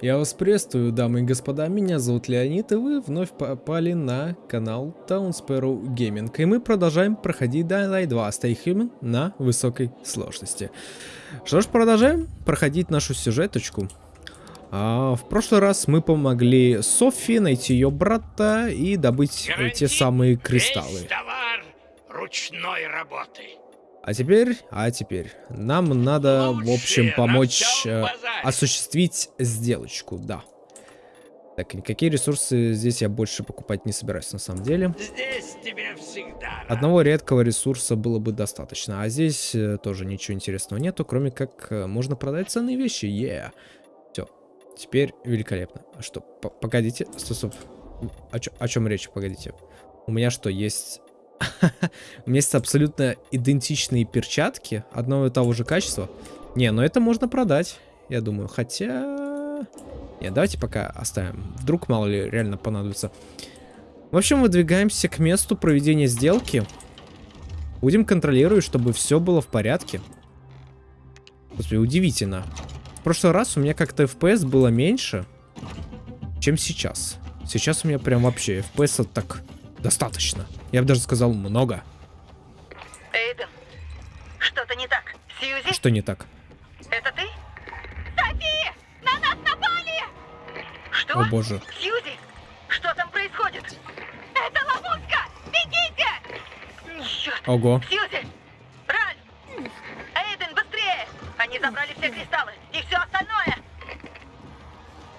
Я вас приветствую, дамы и господа, меня зовут Леонид, и вы вновь попали на канал Town Sparrow Gaming. И мы продолжаем проходить Dying Light 2 Stay Human на высокой сложности. Что ж, продолжаем проходить нашу сюжеточку. А, в прошлый раз мы помогли Софи найти ее брата и добыть те самые кристаллы. Весь товар ручной работы. А теперь, а теперь, нам надо, в общем, помочь э, осуществить сделочку, да. Так, никакие ресурсы здесь я больше покупать не собираюсь, на самом деле. Здесь тебе всегда. Одного редкого ресурса было бы достаточно, а здесь э, тоже ничего интересного нету, кроме как э, можно продать ценные вещи, yeah. Все, теперь великолепно. А что, погодите, стоп, стоп. О, о чем речь, погодите. У меня что, есть... У меня есть абсолютно идентичные перчатки одного и того же качества. Не, ну это можно продать, я думаю. Хотя... Не, давайте пока оставим. Вдруг, мало ли, реально понадобится. В общем, выдвигаемся к месту проведения сделки. Будем контролировать, чтобы все было в порядке. Господи, удивительно. В прошлый раз у меня как-то FPS было меньше, чем сейчас. Сейчас у меня прям вообще FPS так достаточно. Я бы даже сказал много. Эйден, что-то не так. Сьюзи, Что не так? это ты? Софи! На нас напали! Что? О боже. Сьюзи, что там происходит? Это ловушка! Бегите! Черт! Ого. Сьюзи! Ральф! Эйден, быстрее! Они забрали все кристаллы и все остальное!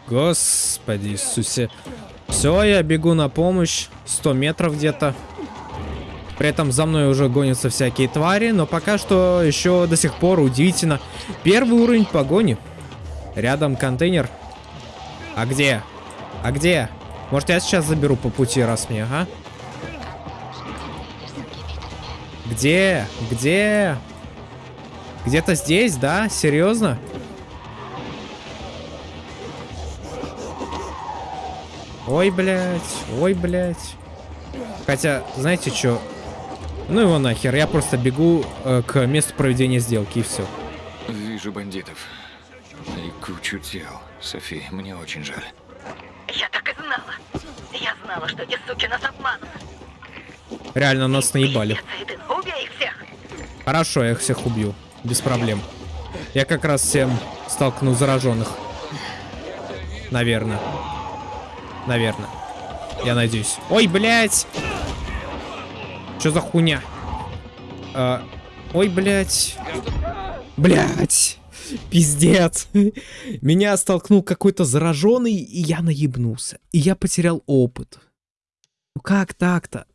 Господи Иисусе. Все, я бегу на помощь. 100 метров где-то. При этом за мной уже гонятся всякие твари, но пока что еще до сих пор удивительно. Первый уровень погони. Рядом контейнер. А где? А где? Может я сейчас заберу по пути, раз мне, ага? Где? Где? Где-то здесь, да? Серьезно? Ой, блядь, ой, блядь. Хотя, знаете что? Ну его нахер, я просто бегу э, к месту проведения сделки и все. Вижу бандитов. И кучу тел. Софи, мне очень жаль. Я так и знала! Я знала, что эти суки нас обманут! Реально нас наебали. Убей их всех! Хорошо, я их всех убью. Без проблем. Я как раз всем столкну зараженных. Наверное. Наверное. Я надеюсь. Ой, блядь! Что за хуйня? А, ой, блядь. Блядь! Пиздец. Меня столкнул какой-то зараженный, и я наебнулся. И я потерял опыт. Ну как так-то?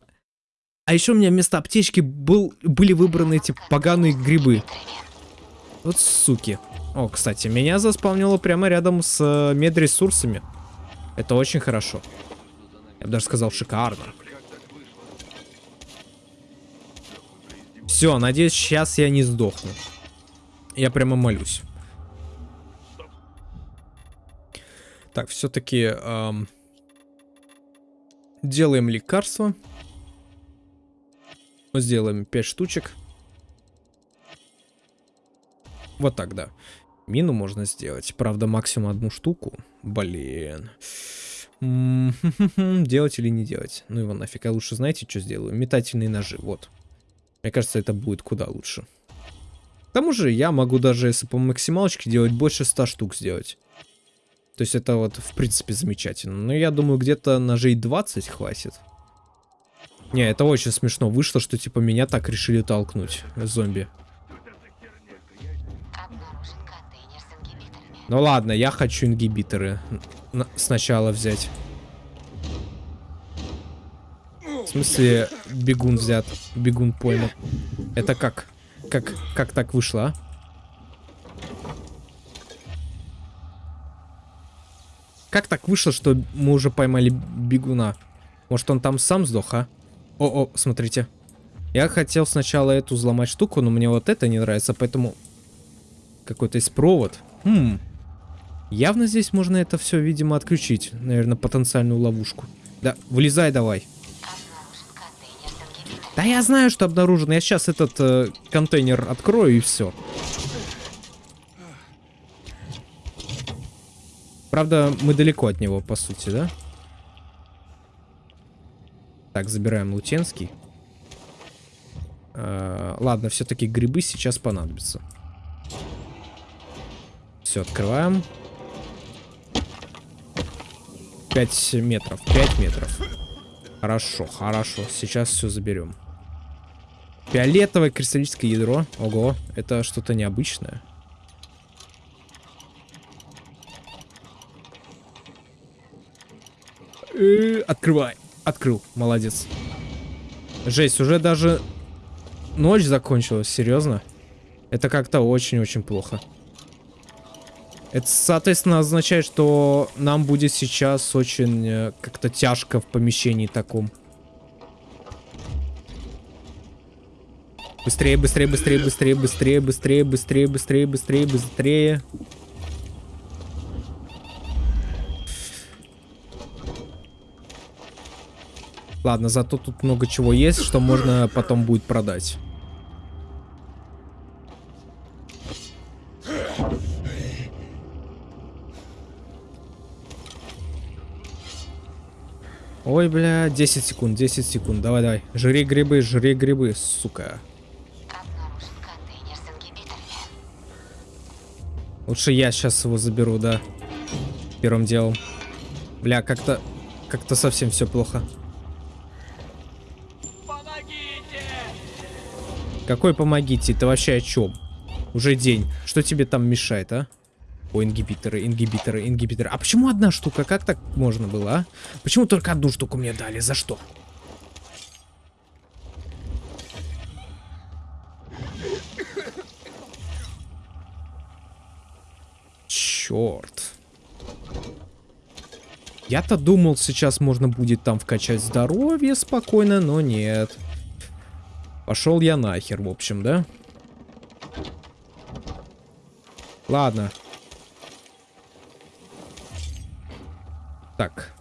А еще у меня вместо аптечки был, были выбраны эти поганые грибы. Вот суки. О, кстати, меня заспавнило прямо рядом с э, медресурсами. Это очень хорошо. Я бы даже сказал шикарно. Все, надеюсь, сейчас я не сдохну. Я прямо молюсь. Так, все-таки делаем лекарство. Сделаем 5 штучек. Вот так, да. Мину можно сделать. Правда, максимум одну штуку. Блин. Делать или не делать? Ну его нафиг. Я лучше знаете, что сделаю? Метательные ножи. Вот. Мне кажется, это будет куда лучше. К тому же я могу даже, если по максималочке делать, больше 100 штук сделать. То есть это вот, в принципе, замечательно. Но я думаю, где-то ножей 20 хватит. Не, это очень смешно вышло, что типа меня так решили толкнуть, зомби. Ну ладно, я хочу ингибиторы сначала взять. В смысле, бегун взят, бегун пойман. Это как? Как, как так вышло, а? Как так вышло, что мы уже поймали бегуна? Может, он там сам сдох, а? О-о, смотрите. Я хотел сначала эту взломать штуку, но мне вот это не нравится, поэтому... Какой-то есть провод. Хм. Явно здесь можно это все, видимо, отключить. Наверное, потенциальную ловушку. Да, вылезай давай. Да я знаю, что обнаружено. Я сейчас этот э, контейнер открою и все. Правда, мы далеко от него, по сути, да? Так, забираем Лутенский. Э, ладно, все-таки грибы сейчас понадобятся. Все, открываем. 5 метров, 5 метров. Хорошо, хорошо. Сейчас все заберем. Фиолетовое кристаллическое ядро. Ого, это что-то необычное. Э, Открывай. Открыл. Молодец. Жесть, уже даже ночь закончилась. Серьезно? Это как-то очень-очень плохо. Это, соответственно, означает, что нам будет сейчас очень э, как-то тяжко в помещении таком. Быстрее, быстрее, быстрее, быстрее, быстрее, быстрее, быстрее, быстрее, быстрее, быстрее. Ладно, зато тут много чего есть, что можно потом будет продать. Ой, бля, 10 секунд, 10 секунд. Давай, давай. Жри грибы, жри грибы, сука. Лучше я сейчас его заберу, да. Первым делом. Бля, как-то... Как-то совсем все плохо. Помогите! Какой помогите? Ты вообще о чем? Уже день. Что тебе там мешает, а? О, ингибиторы, ингибиторы, ингибиторы. А почему одна штука? Как так можно было, а? Почему только одну штуку мне дали? За что? Черт. Я-то думал, сейчас можно будет там вкачать здоровье спокойно, но нет. Пошел я нахер, в общем, да? Ладно. Так.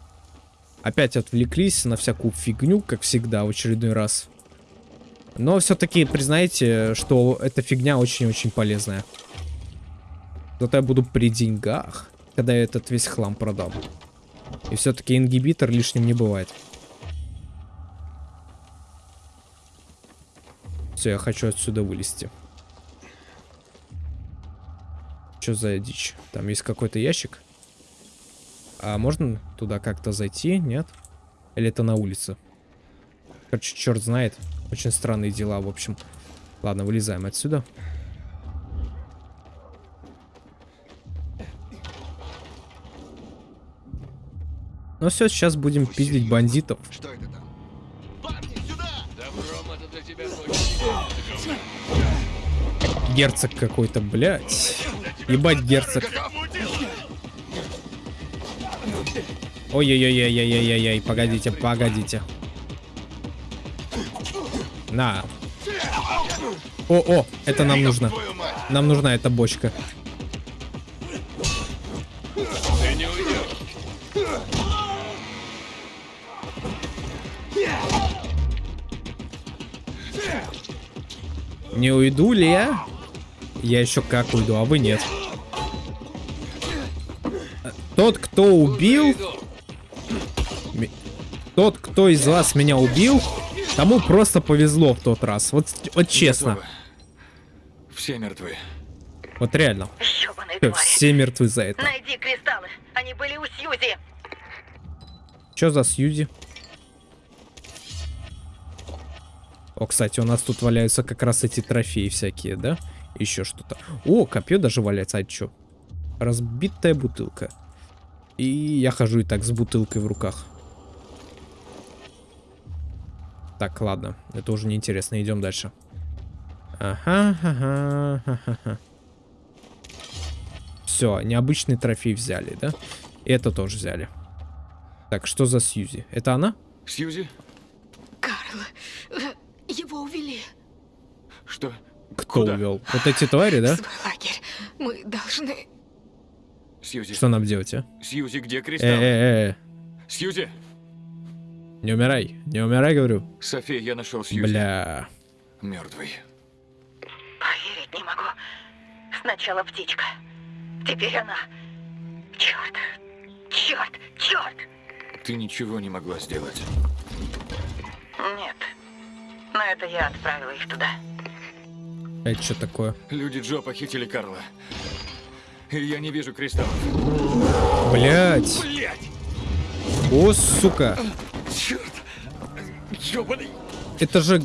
Опять отвлеклись на всякую фигню, как всегда, в очередной раз. Но все-таки признайте, что эта фигня очень-очень полезная. Зато я буду при деньгах, когда я этот весь хлам продам. И все-таки ингибитор лишним не бывает. Все, я хочу отсюда вылезти. Что за дичь? Там есть какой-то ящик. А можно туда как-то зайти? Нет? Или это на улице? Короче, черт знает. Очень странные дела, в общем. Ладно, вылезаем отсюда. Ну все, сейчас будем пиздить бандитов. Что это там? Добром это для тебя Герцог какой-то, блядь. Ебать, герцог. Ой-ой-ой-ой-ой-ой-ой, погодите, погодите. На. О-о, это нам нужно. Нам нужна эта бочка. Не уйду ли я? Я еще как уйду, а вы нет. Тот, кто убил... Тот, кто из вас меня убил, тому просто повезло в тот раз. Вот, вот честно. Готово. Все мертвы. Вот реально. Твари. Все мертвы за это. Найди кристаллы. Они были у Сьюзи. Что за Сьюзи? О, кстати, у нас тут валяются как раз эти трофеи всякие, да? Еще что-то. О, копье даже валяется. А что? Разбитая бутылка. И я хожу и так с бутылкой в руках. Так, ладно. Это уже неинтересно. Идем дальше. Ага, ага, ага, ага. Все, необычный трофей взяли, да? И это тоже взяли. Так, что за Сьюзи? Это она? Сьюзи? Карл, э, его увели Что? Кто Куда? увел? Вот эти твари, да? свой лагерь. Мы должны... Сьюзи. Что нам делать, а? Сьюзи, где кристалл? Э-э-э, Сьюзи! Не умирай, не умирай, говорю. София, я нашел Сьюзи. Бля. Мертвый. Поверить не могу. Сначала птичка. Теперь она. Черт! Черт! Черт! Ты ничего не могла сделать. Нет. Но это я отправила их туда. Это что такое? Люди Джо похитили Карла. И я не вижу кристаллов. Блять! Блять! О, сука! Черт! Ёбаный! Это же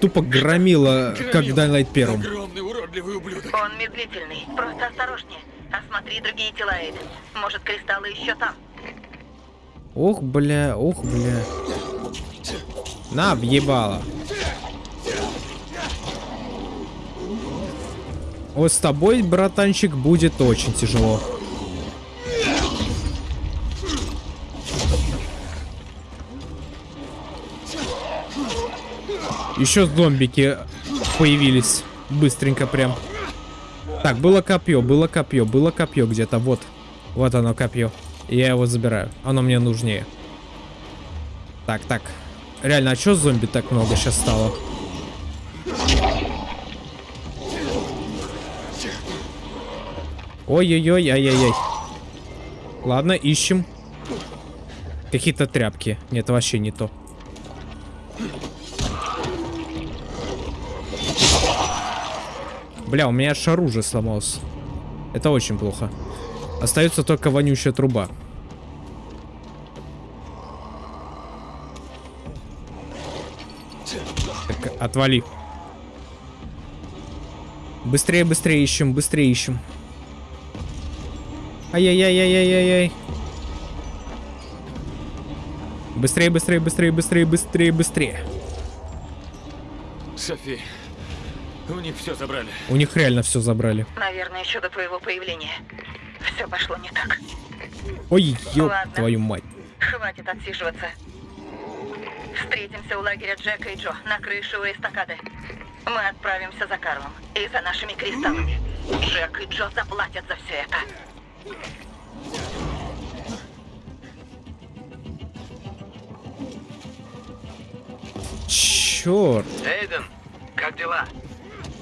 тупо громило, как в Daylight первом. Огромный уродливый ублюдок. Он медлительный. Просто осторожнее. Осмотри другие тела, Эйден. Может, кристаллы еще там. Ох, бля, ох, бля. На, въебало. Вот с тобой, братанчик, будет очень тяжело. Еще зомбики появились. Быстренько прям. Так, было копье, было копье, было копье где-то. Вот. Вот оно копье. Я его забираю. Оно мне нужнее. Так, так. Реально, а чё зомби так много сейчас стало? Ой-ой-ой, ай-яй-яй. Ладно, ищем. Какие-то тряпки. Нет, вообще не то. Бля, у меня аж оружие сломалось. Это очень плохо. Остается только вонючая труба. Так, отвали. Быстрее, быстрее ищем, быстрее ищем. Ай-яй-яй-яй-яй-яй. Быстрее, быстрее, быстрее, быстрее, быстрее, быстрее. Софи, у них все забрали. У них реально все забрали. Наверное, еще до твоего появления. Все пошло не так. Ой, ёб Ладно. твою мать. Хватит отсиживаться. Встретимся у лагеря Джека и Джо на крыше у эстакады. Мы отправимся за Карлом и за нашими кристаллами. Джек и Джо заплатят за все это. Черт. Эйден, как дела?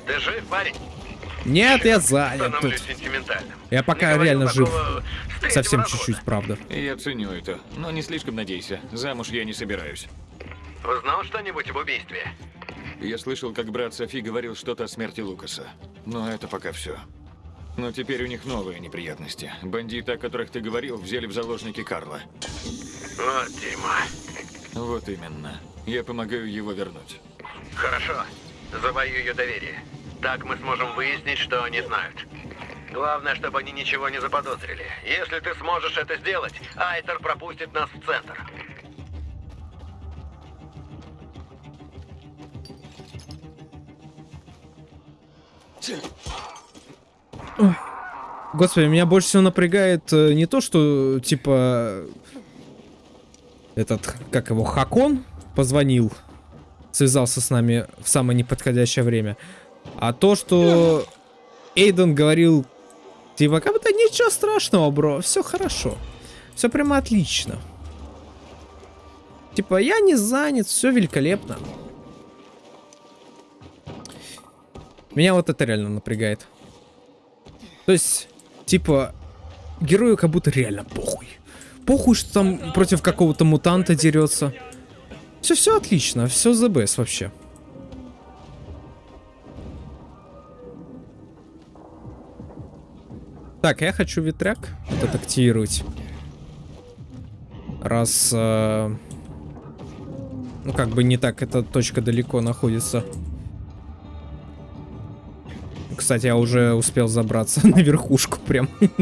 Ты жив, парень? Нет, я занят тут. Я пока Не реально жив. Совсем чуть-чуть, правда. Я ценю это, но не слишком надейся. Замуж я не собираюсь. Узнал что-нибудь об убийстве? Я слышал, как брат Софи говорил что-то о смерти Лукаса. Но это пока все. Но теперь у них новые неприятности. Бандиты, о которых ты говорил, взяли в заложники Карла. Вот дерьмо. Вот именно. Я помогаю его вернуть. Хорошо. Завоюю ее доверие. Так мы сможем выяснить, что они знают. Главное, чтобы они ничего не заподозрили. Если ты сможешь это сделать, Айтер пропустит нас в центр. Господи, меня больше всего напрягает э, не то, что, типа, этот, как его, Хакон позвонил, связался с нами в самое неподходящее время, а то, что Эйден говорил, типа, как будто ничего страшного, бро, все хорошо, все прямо отлично. Типа, я не занят, все великолепно. Меня вот это реально напрягает. То есть, типа, герою как будто реально похуй. Похуй, что там против какого-то мутанта дерется. Все, все отлично, все the best вообще. Так, я хочу ветряк этот активировать. Раз... э, ну, как бы не так эта точка далеко находится. Кстати, я уже успел забраться на верхушку прям.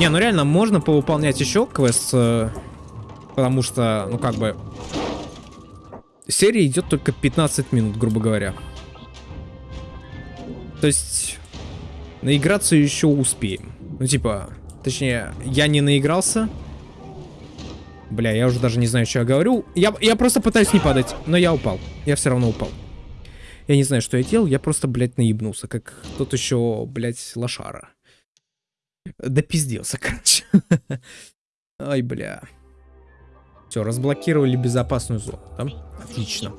Не, ну реально, можно повыполнять еще квест, э, потому что, ну как бы, серия идет только 15 минут, грубо говоря. То есть, наиграться еще успеем. Ну типа, точнее, я не наигрался. Бля, я уже даже не знаю, что я говорю. Я, я просто пытаюсь не падать, но я упал. Я все равно упал. Я не знаю, что я делал, я просто, блядь, наебнулся, как тот еще, блядь, лошара. Да пизделся, короче. Ай, бля. Все, разблокировали безопасную зону. Там? Отлично.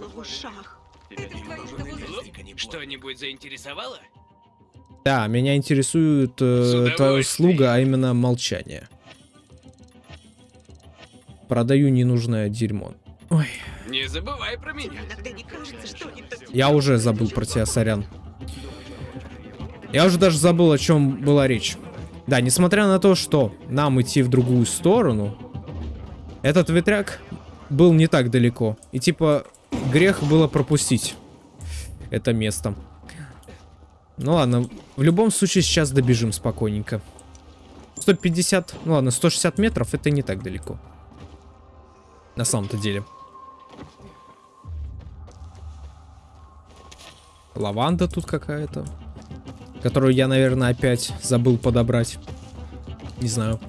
Что-нибудь заинтересовало? Да, меня интересует э, твоя услуга, а именно молчание. Продаю ненужное дерьмо. Ой, Не забывай про меня. я уже забыл про тебя, сорян. Я уже даже забыл, о чем была речь. Да, несмотря на то, что нам идти в другую сторону, этот ветряк был не так далеко. И типа грех было пропустить это место. Ну ладно, в любом случае сейчас добежим спокойненько. 150, ну ладно, 160 метров это не так далеко. На самом-то деле. Лаванда тут какая-то. Которую я, наверное, опять забыл подобрать. Не знаю.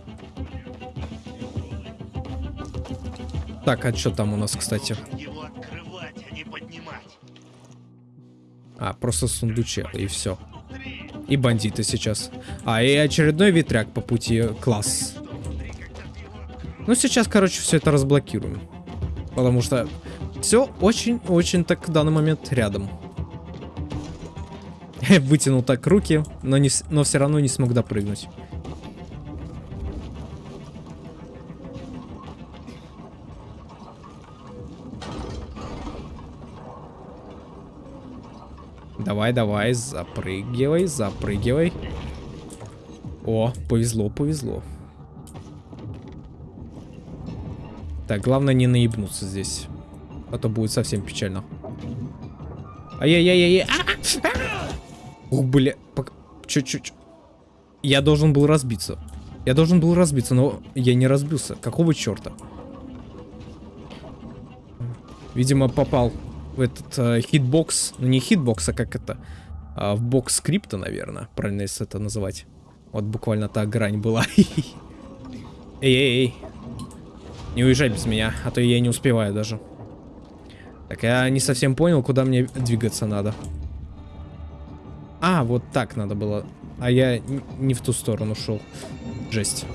Так, а что там у нас, кстати? Его открывать, а не поднимать. А, просто сундучек, и все. И бандиты сейчас. А, и очередной ветряк по пути. Класс. Ну, сейчас, короче, все это разблокируем. Потому что все очень-очень так в данный момент рядом. Вытянул так руки, но, не, но все равно не смог допрыгнуть. Давай, давай, запрыгивай, запрыгивай. О, повезло, повезло. Так, главное не наебнуться здесь. А то будет совсем печально. Ай-яй-яй-яй. Ух, бля. Чуть-чуть. Я должен был разбиться. Я должен был разбиться, но я не разбился. Какого черта? Видимо, попал этот э, hitbox. Ну, не hitbox, а как это? А, в бокс скрипта, наверное. Правильно, если это называть. Вот буквально та грань была. Эй-эй-эй. Не уезжай без меня, а то я не успеваю даже. Так, я не совсем понял, куда мне двигаться надо. А, вот так надо было. А я не в ту сторону шел. Жесть.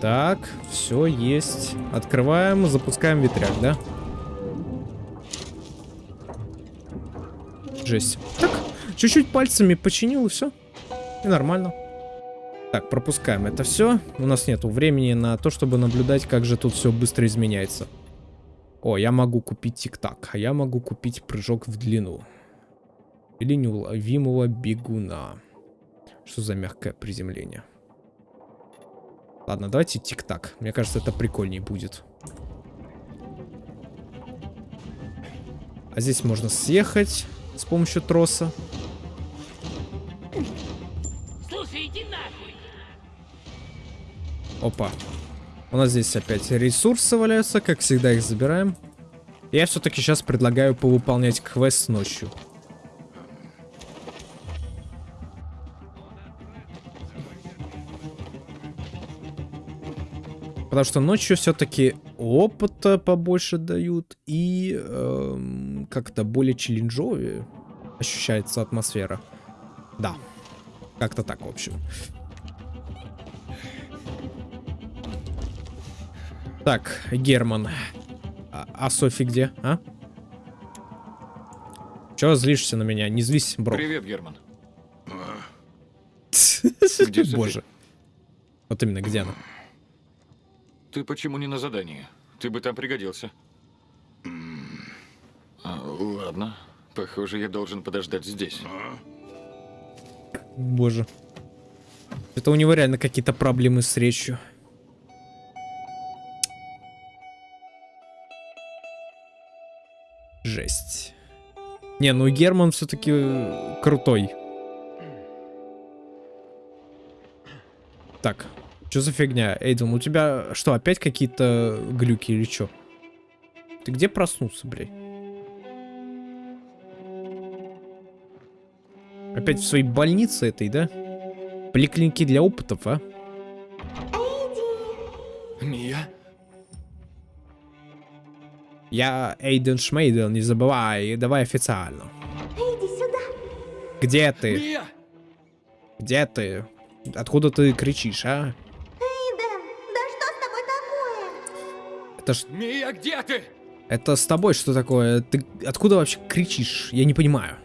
Так, все есть. Открываем, запускаем ветряк, да? Жесть. Так, чуть-чуть пальцами починил и все. И нормально. Так, пропускаем это все. У нас нету времени на то, чтобы наблюдать, как же тут все быстро изменяется. О, я могу купить тик-так, а я могу купить прыжок в длину. Или неуловимого бегуна. Что за мягкое приземление? Ладно, давайте тик-так. Мне кажется, это прикольнее будет. А здесь можно съехать с помощью троса. Слушай, иди нахуй. Опа. У нас здесь опять ресурсы валяются, как всегда их забираем. Я все-таки сейчас предлагаю повыполнять квест ночью. Потому что ночью все-таки опыта побольше дают и эм, как-то более челленджовее ощущается атмосфера. Да, как-то так, в общем. Так, Герман. А, а Софи где, а? Чего злишься на меня? Не злись, бро. Привет, Герман. Боже. Вот именно, где она? Ты почему не на задании? Ты бы там пригодился. А, ладно. Похоже, я должен подождать здесь. Боже. Это у него реально какие-то проблемы с речью. Жесть. Не, ну Герман все-таки крутой. Так, что за фигня? Эйден, у тебя что, опять какие-то глюки или что? Ты где проснулся, блядь? Опять в своей больнице этой, да? Поликлинике для опытов, а? Мия? Я Эйден Шмейден, не забывай, давай официально. Иди сюда. Где ты? Мия! Где ты? Откуда ты кричишь, а? Это ж... Мия, где ты? Это с тобой что такое? Ты откуда вообще кричишь? Я не понимаю.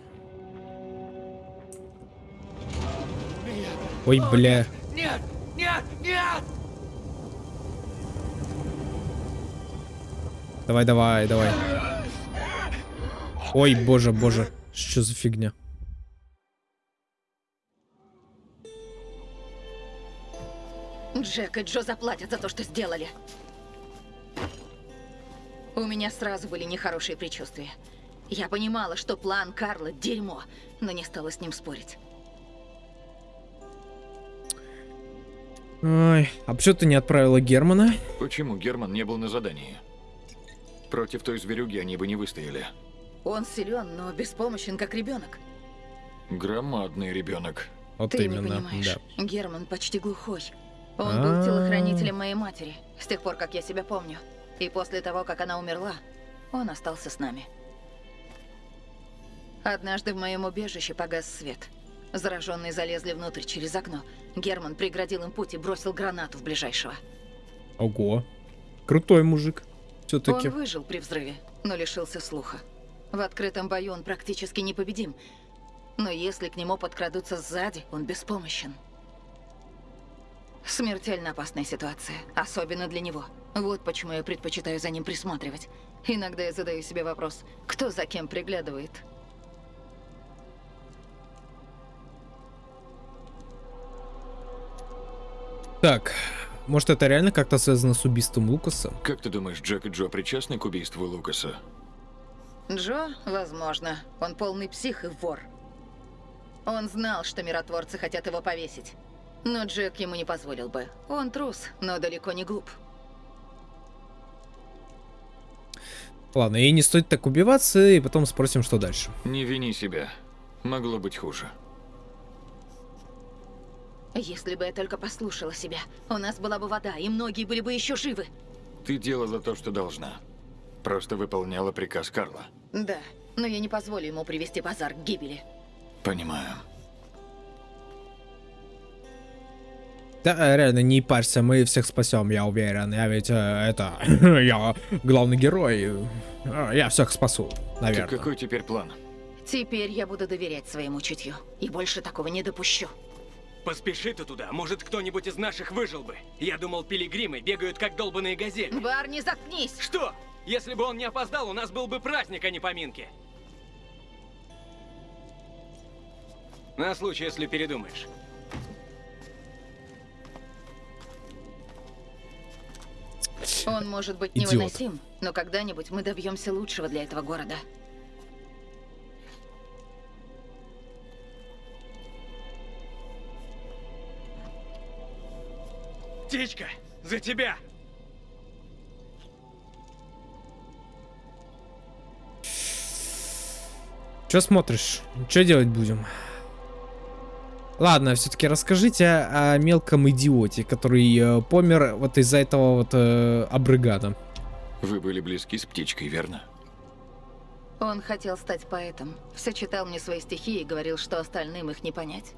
Ой, бля. Нет! Нет! Нет! Давай, давай, давай. Ой, боже, боже. Что за фигня? Джек и Джо заплатят за то, что сделали. У меня сразу были нехорошие предчувствия. Я понимала, что план Карла – дерьмо, но не стала с ним спорить. Ой, а почему ты не отправила Германа? Почему Герман не был на задании? Против той зверюги они бы не выстояли. Он силен, но беспомощен, как ребенок. Громадный ребенок. Вот Ты именно, не понимаешь. да. Герман почти глухой. Он А. был телохранителем моей матери, с тех пор, как я себя помню. И после того, как она умерла, он остался с нами. Однажды в моем убежище погас свет. Зараженные залезли внутрь через окно. Герман преградил им путь и бросил гранату в ближайшего. Ого. Крутой мужик. Все-таки. Он выжил при взрыве, но лишился слуха. В открытом бою он практически непобедим. Но если к нему подкрадутся сзади, он беспомощен. Смертельно опасная ситуация, особенно для него. Вот почему я предпочитаю за ним присматривать. Иногда я задаю себе вопрос, кто за кем приглядывает. Так, может это реально как-то связано с убийством Лукаса? Как ты думаешь, Джек и Джо причастны к убийству Лукаса? Джо, возможно, он полный псих и вор. Он знал, что миротворцы хотят его повесить. Но Джек ему не позволил бы. Он трус, но далеко не глуп. Ладно, и не стоит так убиваться, и потом спросим, что дальше. Не вини себя. Могло быть хуже. Если бы я только послушала себя, у нас была бы вода, и многие были бы еще живы. Ты делала то, что должна. Просто выполняла приказ Карла. Да, но я не позволю ему привести базар к гибели. Понимаю. Да, э, реально, не парься, мы всех спасем, я уверен. Я ведь, э, это, я главный герой. Э, Я всех спасу, Так наверное. какой теперь план? Теперь я буду доверять своему чутью. И больше такого не допущу. Поспеши ты туда, может кто-нибудь из наших выжил бы. Я думал, пилигримы бегают как долбаные газели. Барни, заткнись! Что? Если бы он не опоздал, у нас был бы праздник, а не поминки. На случай, если передумаешь. Он может быть Идиот. невыносим, но когда-нибудь мы добьемся лучшего для этого города. Птичка, за тебя! Че смотришь? Что делать будем? Ладно, все-таки расскажите о мелком идиоте, который э, помер вот из-за этого вот э, обрыгана. Вы были близки с птичкой, верно? Он хотел стать поэтом. Все читал мне свои стихи и говорил, что остальным их не понять.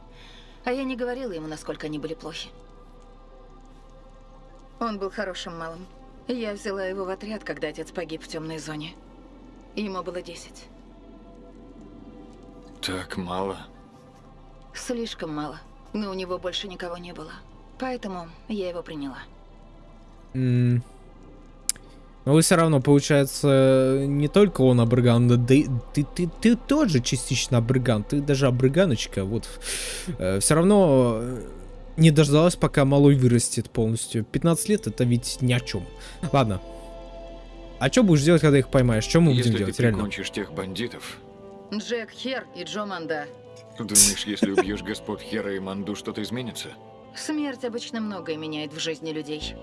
А я не говорила ему, насколько они были плохи. Он был хорошим малым. Я взяла его в отряд, когда отец погиб в темной зоне. Ему было 10. Так мало. Слишком мало. Но у него больше никого не было. Поэтому я его приняла. М. Но вы все равно, получается, не только он обрыган, да и ты, ты, ты тоже частично обрыган, ты даже обрыганочка, вот. все равно э, не дождалась, пока малой вырастет полностью. 15 лет это ведь ни о чем. Ладно. А что будешь делать, когда их поймаешь? Что мы Если будем ты делать, реально? прикончишь тех бандитов, Джек Хер и Джо Манда. Думаешь, если убьешь господ Хера и Манду, что-то изменится? Смерть обычно многое меняет в жизни людей.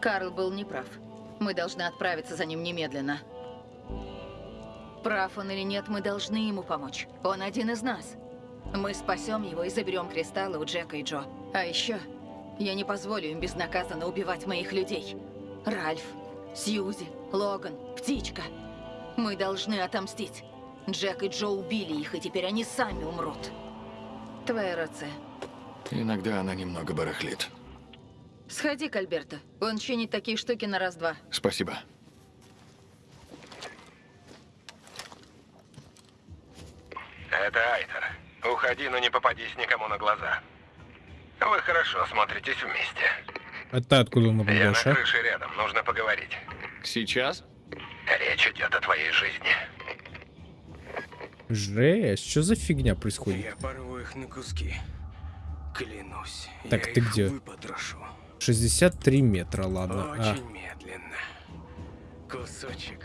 Карл был неправ. Мы должны отправиться за ним немедленно. Прав он или нет, мы должны ему помочь. Он один из нас. Мы спасем его и заберем кристаллы у Джека и Джо. А еще, я не позволю им безнаказанно убивать моих людей. Ральф, Сьюзи, Логан, Птичка. Мы должны отомстить. Джек и Джо убили их, и теперь они сами умрут. Твоя рация. Иногда она немного барахлит. Сходи к Альберто. Он чинит такие штуки на раз-два. Спасибо. Это Айтер. Уходи, но не попадись никому на глаза. Вы хорошо смотритесь вместе. Это откуда он Я на а? крыше рядом, нужно поговорить. Сейчас? Речь идет о твоей жизни. Жесть, что за фигня происходит? Я порву их на куски. Клянусь. Так, я ты где? выпотрошу. 63 метра, ладно. А. Очень медленно. Кусочек.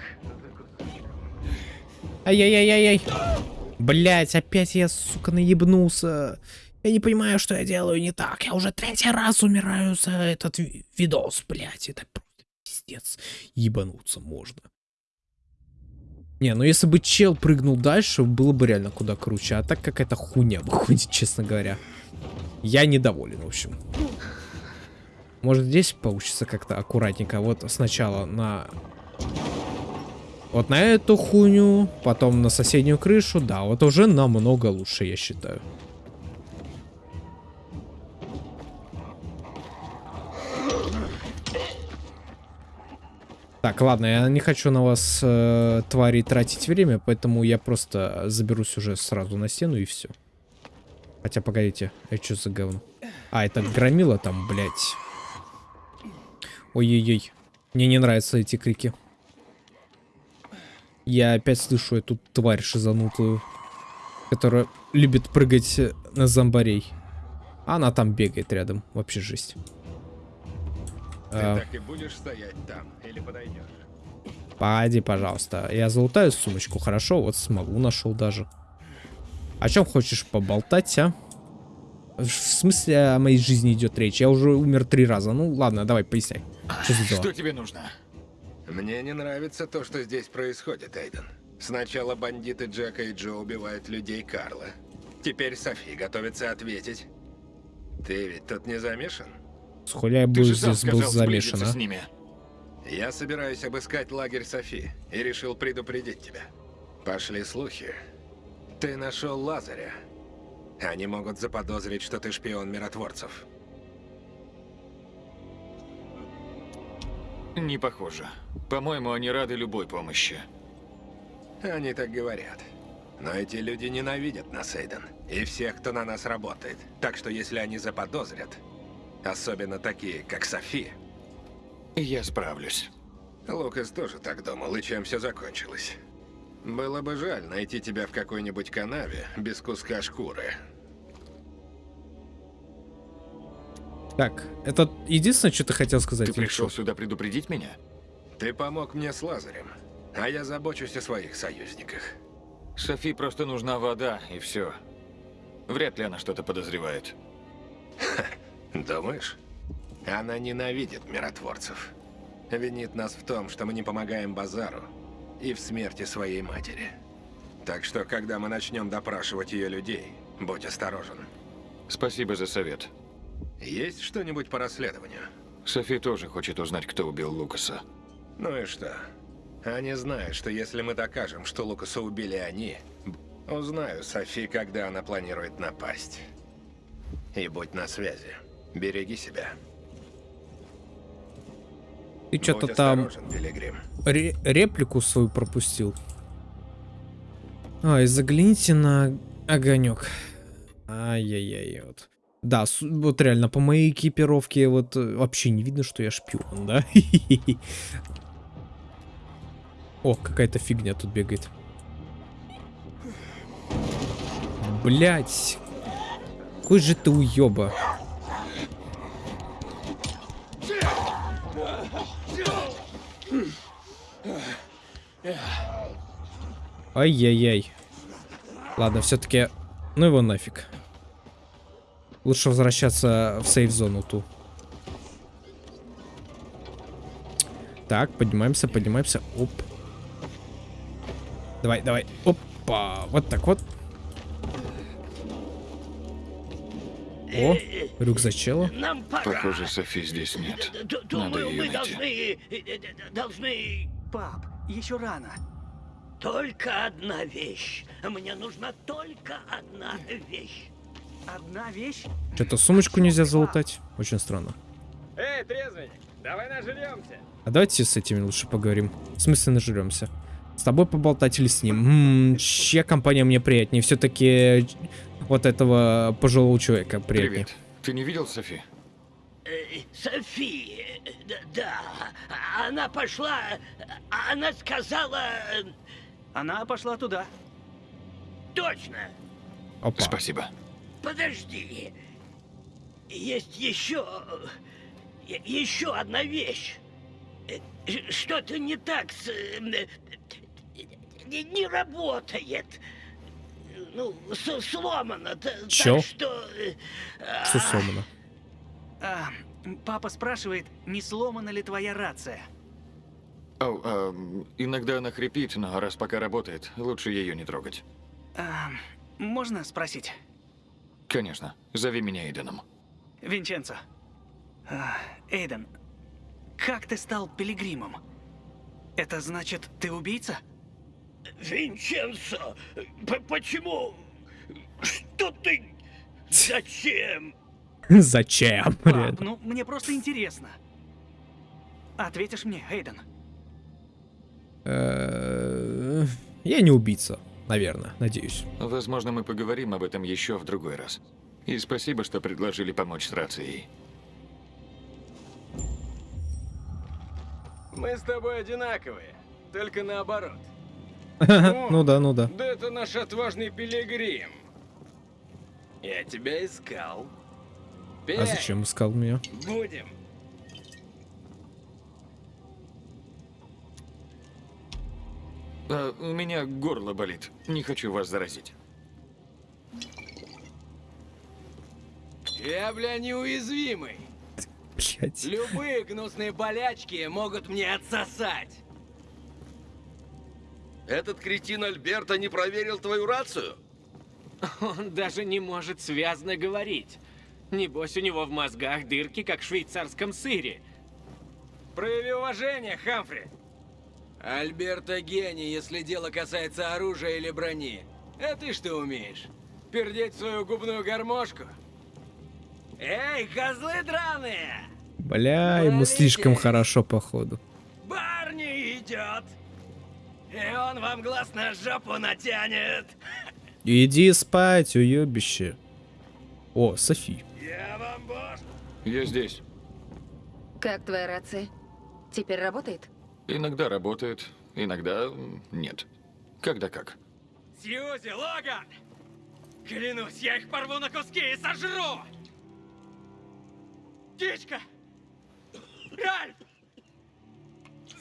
Ай-яй-яй-яй-яй. Блять, опять я, сука, наебнулся. Я не понимаю, что я делаю не так. Я уже третий раз умираю за этот ви- видос, блять. Это просто пиздец. Ебануться можно. Не, ну если бы чел прыгнул дальше, было бы реально куда круче. А так какая-то хуйня выходит, честно говоря. Я недоволен, в общем. Может здесь получится как-то аккуратненько. Вот сначала на вот на эту хуйню, потом на соседнюю крышу, да, вот уже намного лучше, я считаю. Так, ладно, я не хочу на вас, э, твари, тратить время, поэтому я просто заберусь уже сразу на стену и все. Хотя, погодите, это что за говно? А, это громила там, блядь. Ой-ой-ой. Мне не нравятся эти крики. Я опять слышу эту тварь шизанутую, которая любит прыгать э, на зомбарей. Она там бегает рядом. Вообще жесть. А, так и будешь стоять там или подойдешь? Погоди, пожалуйста. Я залутаю сумочку, хорошо? Вот смогу, нашел даже. О чем хочешь поболтать, а? В смысле о моей жизни идет речь? Я уже умер три раза. Ну ладно, давай, поясняй. Что за дела? Что тебе нужно? Мне не нравится то, что здесь происходит, Эйден. Сначала бандиты Джека и Джо убивают людей Карла. Теперь Софи готовится ответить. Ты ведь тут не замешан? Был же сам здесь был замешан, а? с ними. Я собираюсь обыскать лагерь Софи и решил предупредить тебя. Пошли слухи. Ты нашел Лазаря. Они могут заподозрить, что ты шпион миротворцев. Не похоже. По-моему, они рады любой помощи. Они так говорят. Но эти люди ненавидят нас, Эйден. И всех, кто на нас работает. Так что если они заподозрят, особенно такие, как Софи, Я справлюсь. Лукас тоже так думал, и чем все закончилось. Было бы жаль найти тебя в какой-нибудь канаве без куска шкуры. Так, это единственное, что ты хотел сказать? Ты пришел что? сюда предупредить меня? Ты помог мне с Лазарем, а я забочусь о своих союзниках. Софи просто нужна вода, и все. Вряд ли она что-то подозревает. Думаешь? Она ненавидит миротворцев. Винит нас в том, что мы не помогаем Базару и в смерти своей матери. Так что, когда мы начнем допрашивать ее людей, будь осторожен. Спасибо за совет. Есть что-нибудь по расследованию? Софи тоже хочет узнать, кто убил Лукаса. Ну и что? Они знают, что если мы докажем, что Лукаса убили они, узнаю Софи, когда она планирует напасть. И будь на связи. Береги себя. Ты что-то там ре- реплику свою пропустил. Ай, загляните на огонек. Ай-яй-яй, вот. Да, вот реально, по моей экипировке вот э, вообще не видно, что я шпион, да? О, какая-то фигня тут бегает. Блять. Какой же ты уёба. Ай-яй-яй. Ладно, все-таки... Ну его нафиг. Лучше возвращаться в сейф-зону ту. Так, поднимаемся, поднимаемся. Оп. Давай, давай. Опа. Вот так вот. О, рюкзачело. Нам пора. Похоже, Софи здесь нет. Д- Надо Думаю, ее мы найти. должны... э, э, Должны... Пап, еще рано. Только одна вещь. Мне нужна только одна вещь. Одна вещь? Что-то сумочку нельзя залутать. Очень странно. Эй, трезвенник, давай нажремся. А давайте с этими лучше поговорим. В смысле нажремся? С тобой поболтать или с ним? М-м, чья компания мне приятнее? Все-таки вот этого пожилого человека приятнее. Привет. Ты не видел Софи? Э, Софи, э, д- да, она пошла, она сказала... э, Она пошла туда. Точно, Опа. Спасибо. подожди. Есть еще... э, Еще одна вещь. Э, Что-то не так с... э, Не, не работает. Ну, сломано. Чё? Так что... э, Что сломано? А, папа спрашивает, не сломана ли твоя рация. О, а, иногда она хрипит, но раз пока работает, лучше ее не трогать. А, можно спросить? Конечно. Зови меня Эйденом. Винченцо. А, Эйден, как ты стал пилигримом? Это значит, ты убийца? Винченцо, почему? Что ты? Зачем? Зачем? Пап, ну мне просто интересно. Ответишь мне, Эйден? Я не убийца, наверное, надеюсь. Возможно, мы поговорим об этом еще в другой раз. И спасибо, что предложили помочь с рацией. Мы с тобой одинаковые, только наоборот. Ну да, ну да. Да это наш отважный пилигрим. Я тебя искал. А Пей, зачем искал меня? Будем. А, у меня горло болит. Не хочу вас заразить. Я, бля, неуязвимый. Блять. Любые гнусные болячки могут мне отсосать. Этот кретин Альберта не проверил твою рацию? Он даже не может связно говорить. Небось, у него в мозгах дырки, как в швейцарском сыре. Прояви уважение, Хамфри. Альберта гений, если дело касается оружия или брони. А ты что умеешь? Пердеть свою губную гармошку? Эй, козлы драные! Бля, ему слишком хорошо, походу. Барни идет! И он вам глаз на жопу натянет! Иди спать, уебище. О, Софи. Я вам бож... Я здесь. Как твоя рация? Теперь работает? Иногда работает, иногда нет. Когда как. Сьюзи, Логан! Клянусь, я их порву на куски и сожру! Птичка! Ральф!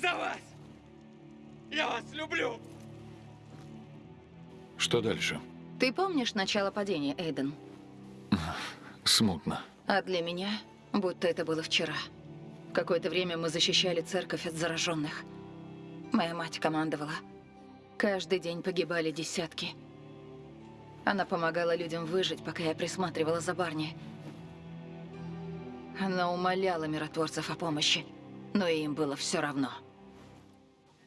За вас! Я вас люблю! Что дальше? Ты помнишь начало падения, Эйден? Смутно. А для меня, будто это было вчера. Какое-то время мы защищали церковь от зараженных. Моя мать командовала. Каждый день погибали десятки. Она помогала людям выжить, пока я присматривала за Барни. Она умоляла миротворцев о помощи, но им было все равно.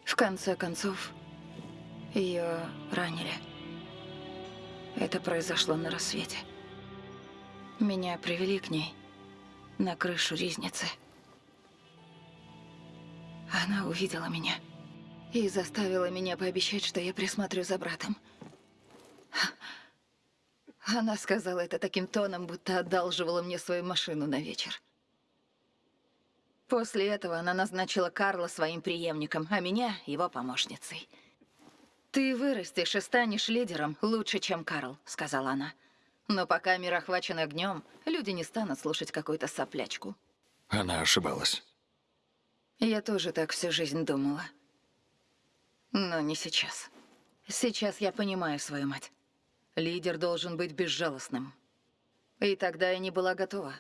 В конце концов, ее ранили. Это произошло на рассвете. Меня привели к ней на крышу ризницы. Она увидела меня и заставила меня пообещать, что я присмотрю за братом. Она сказала это таким тоном, будто одалживала мне свою машину на вечер. После этого она назначила Карла своим преемником, а меня — его помощницей. «Ты вырастешь и станешь лидером лучше, чем Карл», — сказала она. «Но пока мир охвачен огнем, люди не станут слушать какую-то соплячку». Она ошибалась. Я тоже так всю жизнь думала. Но не сейчас. Сейчас я понимаю свою мать. Лидер должен быть безжалостным. И тогда я не была готова.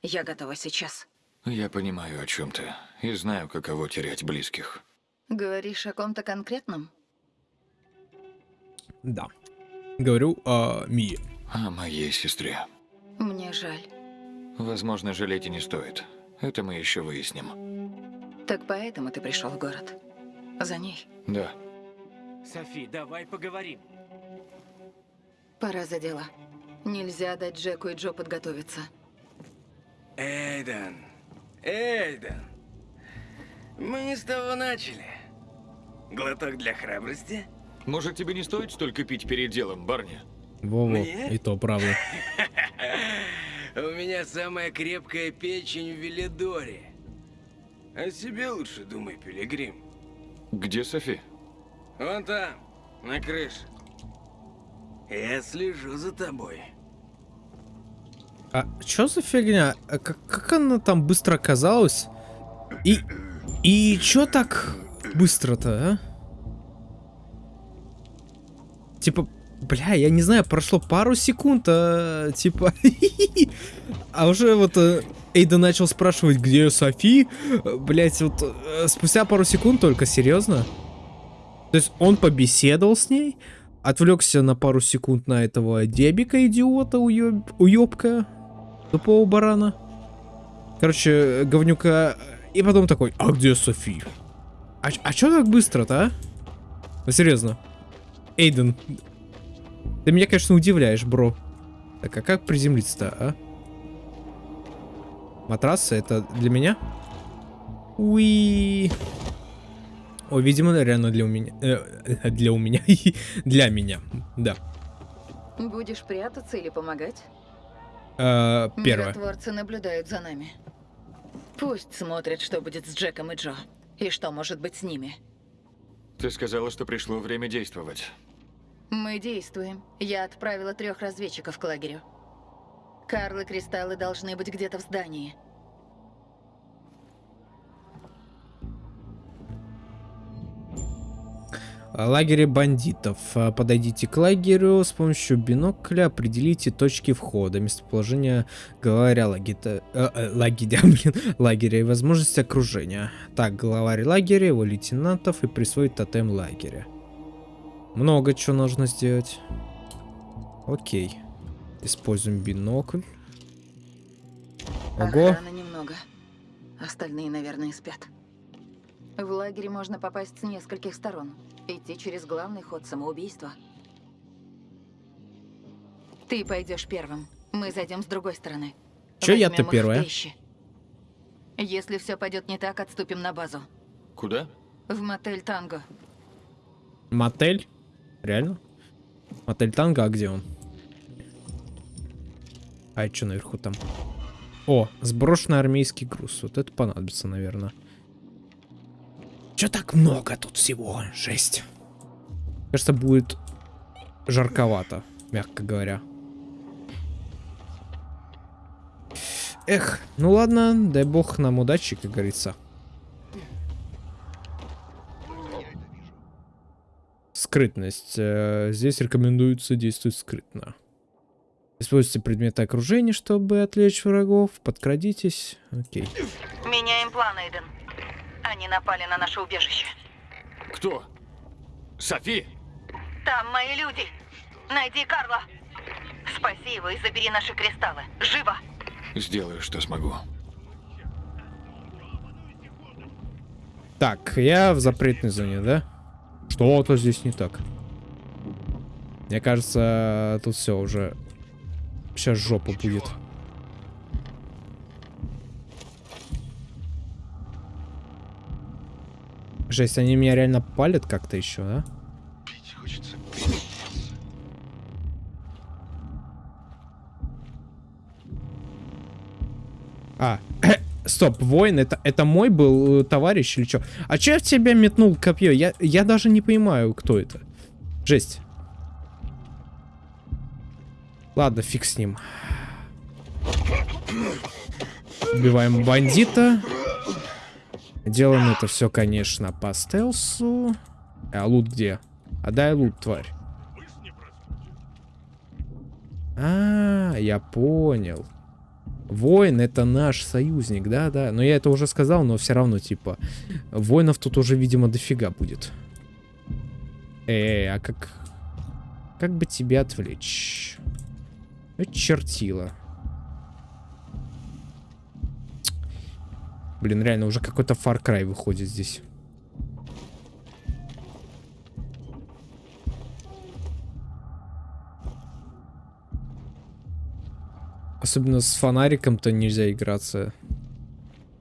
Я готова сейчас. Я понимаю, о чем ты. И знаю, каково терять близких. Говоришь о ком-то конкретном? Да. Говорю о Мии. О моей сестре. Мне жаль. Возможно, жалеть и не стоит. Это мы еще выясним. Так поэтому ты пришел в город? За ней? Да. Софи, давай поговорим. Пора за дела. Нельзя дать Джеку и Джо подготовиться. Эйден, Эйден, мы не с того начали. Глоток для храбрости? Может, тебе не стоит столько пить перед делом, барни? Во-во, Мне? и то правда. У меня самая крепкая печень в Велидоре. О себе лучше думай, Пилигрим. Где Софи? Вон там, на крыше. Я слежу за тобой. А чё за фигня? А как, как она там быстро оказалась? И... И чё так быстро-то, а? Типа, бля, я не знаю, прошло пару секунд, а, типа... А уже вот э, Эйда начал спрашивать, где Софи? Блять, вот э, спустя пару секунд только, серьезно? То есть он побеседовал с ней, отвлекся на пару секунд на этого дебика, идиота, уеб... уебка, тупого барана. Короче, говнюка. И потом такой, а где Софи? А, а чё так быстро-то, а? Ну, серьезно. Эйден, ты меня, конечно, удивляешь, бро. Так, а как приземлиться-то, а? Матрасы, это для меня? Уи. О, видимо, реально для у меня. э, для у меня. для меня. Да. Будешь прятаться или помогать? Э, первое. Миротворцы наблюдают за нами. Пусть смотрят, что будет с Джеком и Джо. И что может быть с ними. Ты сказала, что пришло время действовать. Мы действуем. Я отправила трех разведчиков к лагерю. Карл и Кристаллы должны быть где-то в здании. Лагере бандитов. А, Подойдите к лагерю с помощью бинокля, определите точки входа, местоположение главаря лагеря, э, э, лагеря, лагеря и возможности окружения. Так, главарь лагеря, его лейтенантов и присвоить тотем лагеря. Много чего нужно сделать. Окей. Используем бинокль. Ого. Охраны немного. Остальные, наверное, спят. В лагере можно попасть с нескольких сторон. Идти через главный ход самоубийства. Ты пойдешь первым. Мы зайдем с другой стороны. Чё я-то первая? Если все пойдет не так, отступим на базу. Куда? В мотель Танго. Мотель? Реально? Мотель Танго, а где он? А что наверху там? О, сброшенный армейский груз. Вот это понадобится, наверное. Че так много тут всего? Жесть. Кажется, будет жарковато, мягко говоря. Эх, ну ладно, дай бог нам удачи, как говорится. Скрытность. Э, Здесь рекомендуется действовать скрытно. Используйте предметы окружения, чтобы отвлечь врагов. Подкрадитесь. Окей. Меняем план, Эйден. Они напали на наше убежище. Кто? Софи? Там мои люди. Найди Карла. Спаси его и забери наши кристаллы. Живо! Сделаю, что смогу. Так, я в запретной зоне, да? Что-то здесь не так. Мне кажется, тут все уже... Сейчас жопа будет. Жесть, они меня реально палят как-то еще, да? А, стоп, воин, это, это мой был э, товарищ или что? А че я в тебя метнул копье? Я, я даже не понимаю, кто это. Жесть. Ладно, фиг с ним. Убиваем бандита. Делаем это все, конечно, по стелсу. А лут где? А дай лут, тварь. А, я понял. Воин это наш союзник, да-да. Но я это уже сказал, но все равно, типа, воинов тут уже, видимо, дофига будет. Эй, а как... Как бы тебя отвлечь? Чертила. Блин, реально, уже какой-то Far Cry выходит здесь. Особенно с фонариком-то нельзя играться.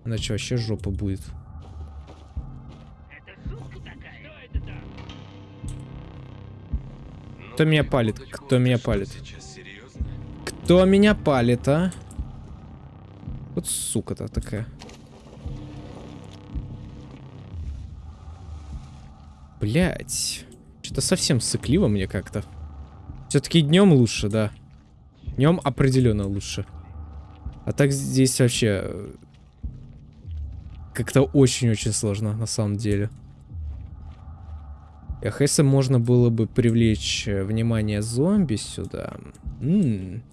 Иначе вообще жопа будет. Кто меня палит? Кто меня палит? Кто меня палит, а? Вот сука-то такая. Блять. Что-то совсем сыкливо мне как-то. Все-таки днем лучше, да. Днем определенно лучше. А так здесь вообще э, как-то очень-очень сложно на самом деле. Эх, если можно было бы привлечь э, внимание зомби сюда. М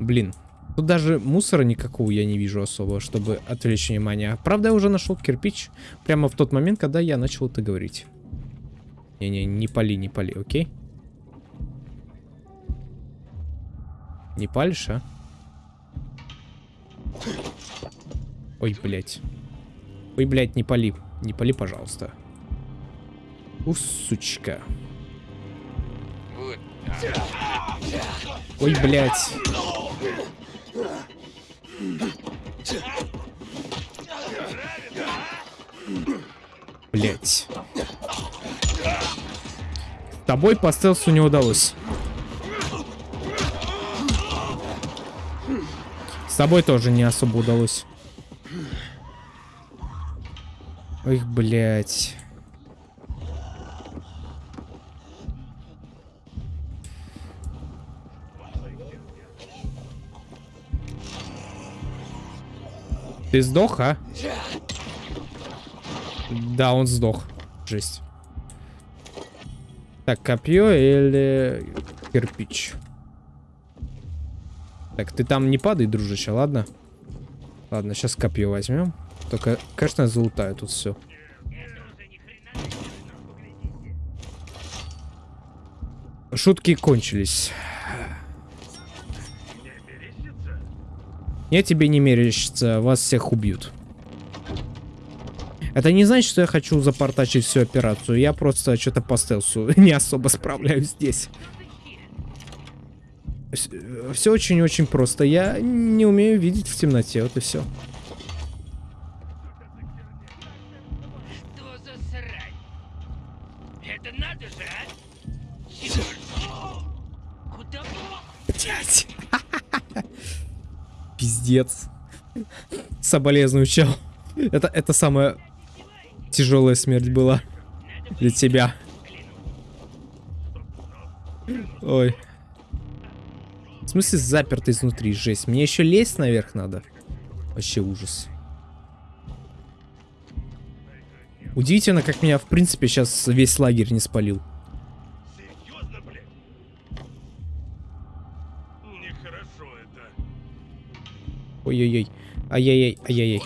Блин, тут даже мусора никакого я не вижу особо, чтобы отвлечь внимание. Правда, я уже нашел кирпич прямо в тот момент, когда я начал это говорить. Не-не, не пали, не пали, окей? Не палишь, а? Ой, блядь. Ой, блядь, не пали. Не пали, пожалуйста. У, сучка. Ой, блядь. Блять. Тобой по стелсу не удалось. С тобой тоже не особо удалось. Ой, блядь. Ты сдох, а? Да, он сдох. Жесть. Так, копье или кирпич? Так, ты там не падай, дружище, ладно? Ладно, сейчас копье возьмем. Только, конечно, залутаю тут все. Шутки кончились. Я тебе не мерещится, вас всех убьют. Это не значит, что я хочу запортачить всю операцию. Я просто что-то по стелсу не особо справляюсь здесь. Все очень-очень просто. Я не умею видеть в темноте, вот и все. Пиздец. Соболезную, чел. Это, это самая тяжелая смерть была для тебя. Ой. В смысле заперто изнутри, жесть. Мне еще лезть наверх надо. Вообще ужас. Удивительно, как меня, в принципе, сейчас весь лагерь не спалил. Ой-ой-ой. Ай-яй-яй, ай-яй-яй.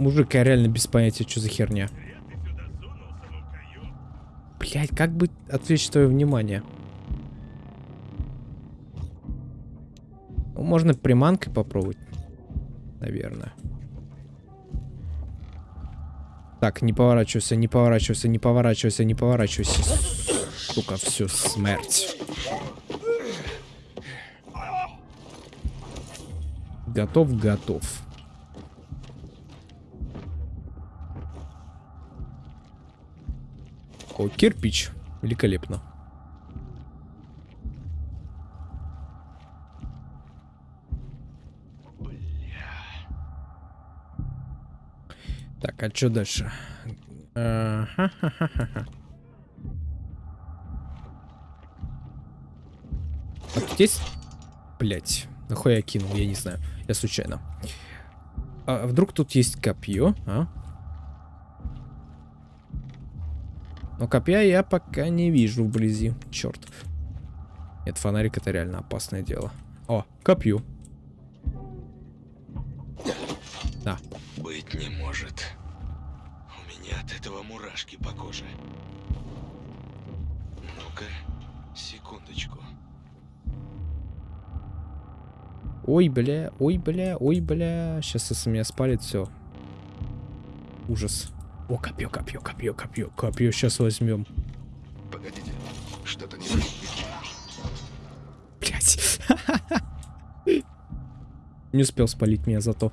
Мужик, я реально без понятия, что за херня. Ну. Блять, как бы отвлечь твое внимание? Ну, можно приманкой попробовать. Наверное. Так, не поворачивайся, не поворачивайся, не поворачивайся, не поворачивайся. Сука, все, смерть. Готов, готов. О, кирпич. Великолепно. Так, а что дальше? А, ха-ха-ха-ха. А тут есть... Блять, нахуй я кинул, я не знаю. Я случайно. А вдруг тут есть копье, а? Но копья я пока не вижу вблизи. Черт. Нет, фонарик это реально опасное дело. О, копью. Да. Быть не может. У меня от этого мурашки по коже. Ну-ка, секундочку. Ой, бля, ой, бля, ой, бля. Сейчас если меня спалит, все. Ужас. О, копье, копье, копье, копье, копье. Сейчас возьмем. Погодите, что-то не Блять. Не успел спалить меня зато.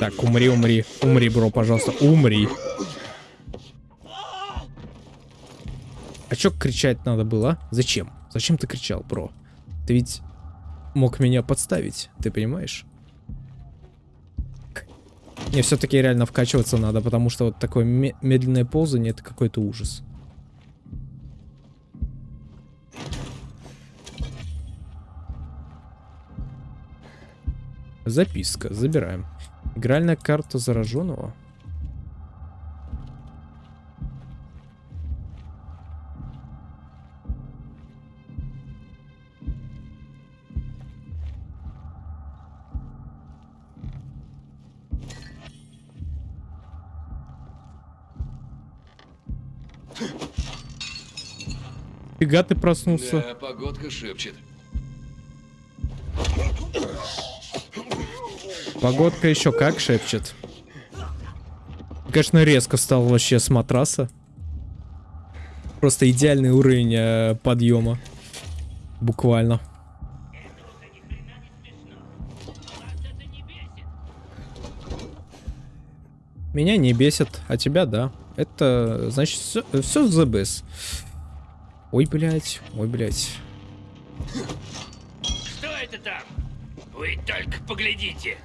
Так, умри, умри. Умри, бро, пожалуйста. Умри. Чё кричать надо было? а? Зачем? Зачем ты кричал, бро? Ты ведь мог меня подставить, ты понимаешь? Мне все-таки реально вкачиваться надо, потому что вот такое ме- медленное ползание это какой-то ужас. Записка, забираем. Игральная карта зараженного. Фига ты проснулся. Да, погодка шепчет. Погодка еще как шепчет. Конечно, резко встал вообще с матраса. Просто идеальный уровень э, подъема. Буквально. Меня не бесит, а тебя да. Это значит все, все the best. Ой, блядь, ой, блядь. Что это там? Вы только поглядите.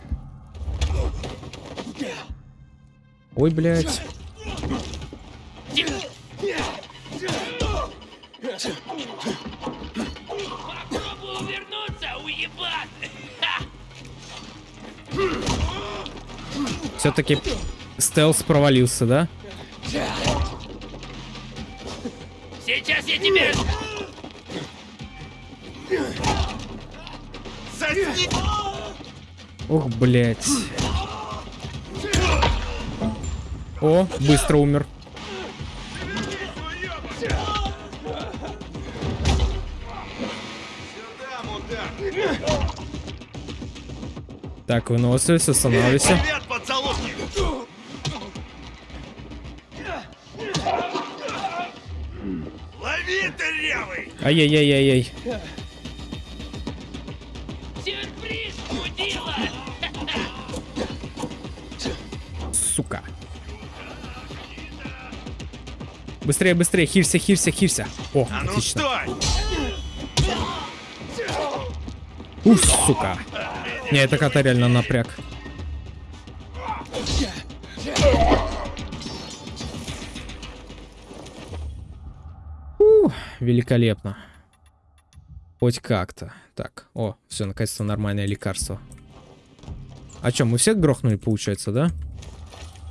Ой, блядь. Попробую увернуться, уебан! Все-таки стелс провалился, да? Я тебе... Ох, блядь. О, быстро умер. Так, выносливость, останавливайся. Ай-яй-яй-яй-яй. Сюрприз, мудила! Сука. Быстрее, быстрее, хилься, хилься, хилься. О, А ну отлично. стой! Ух, сука. Не, это кота реально напряг. Великолепно. Хоть как-то. Так, о, все, наконец-то нормальное лекарство. А что, мы всех грохнули, получается, да?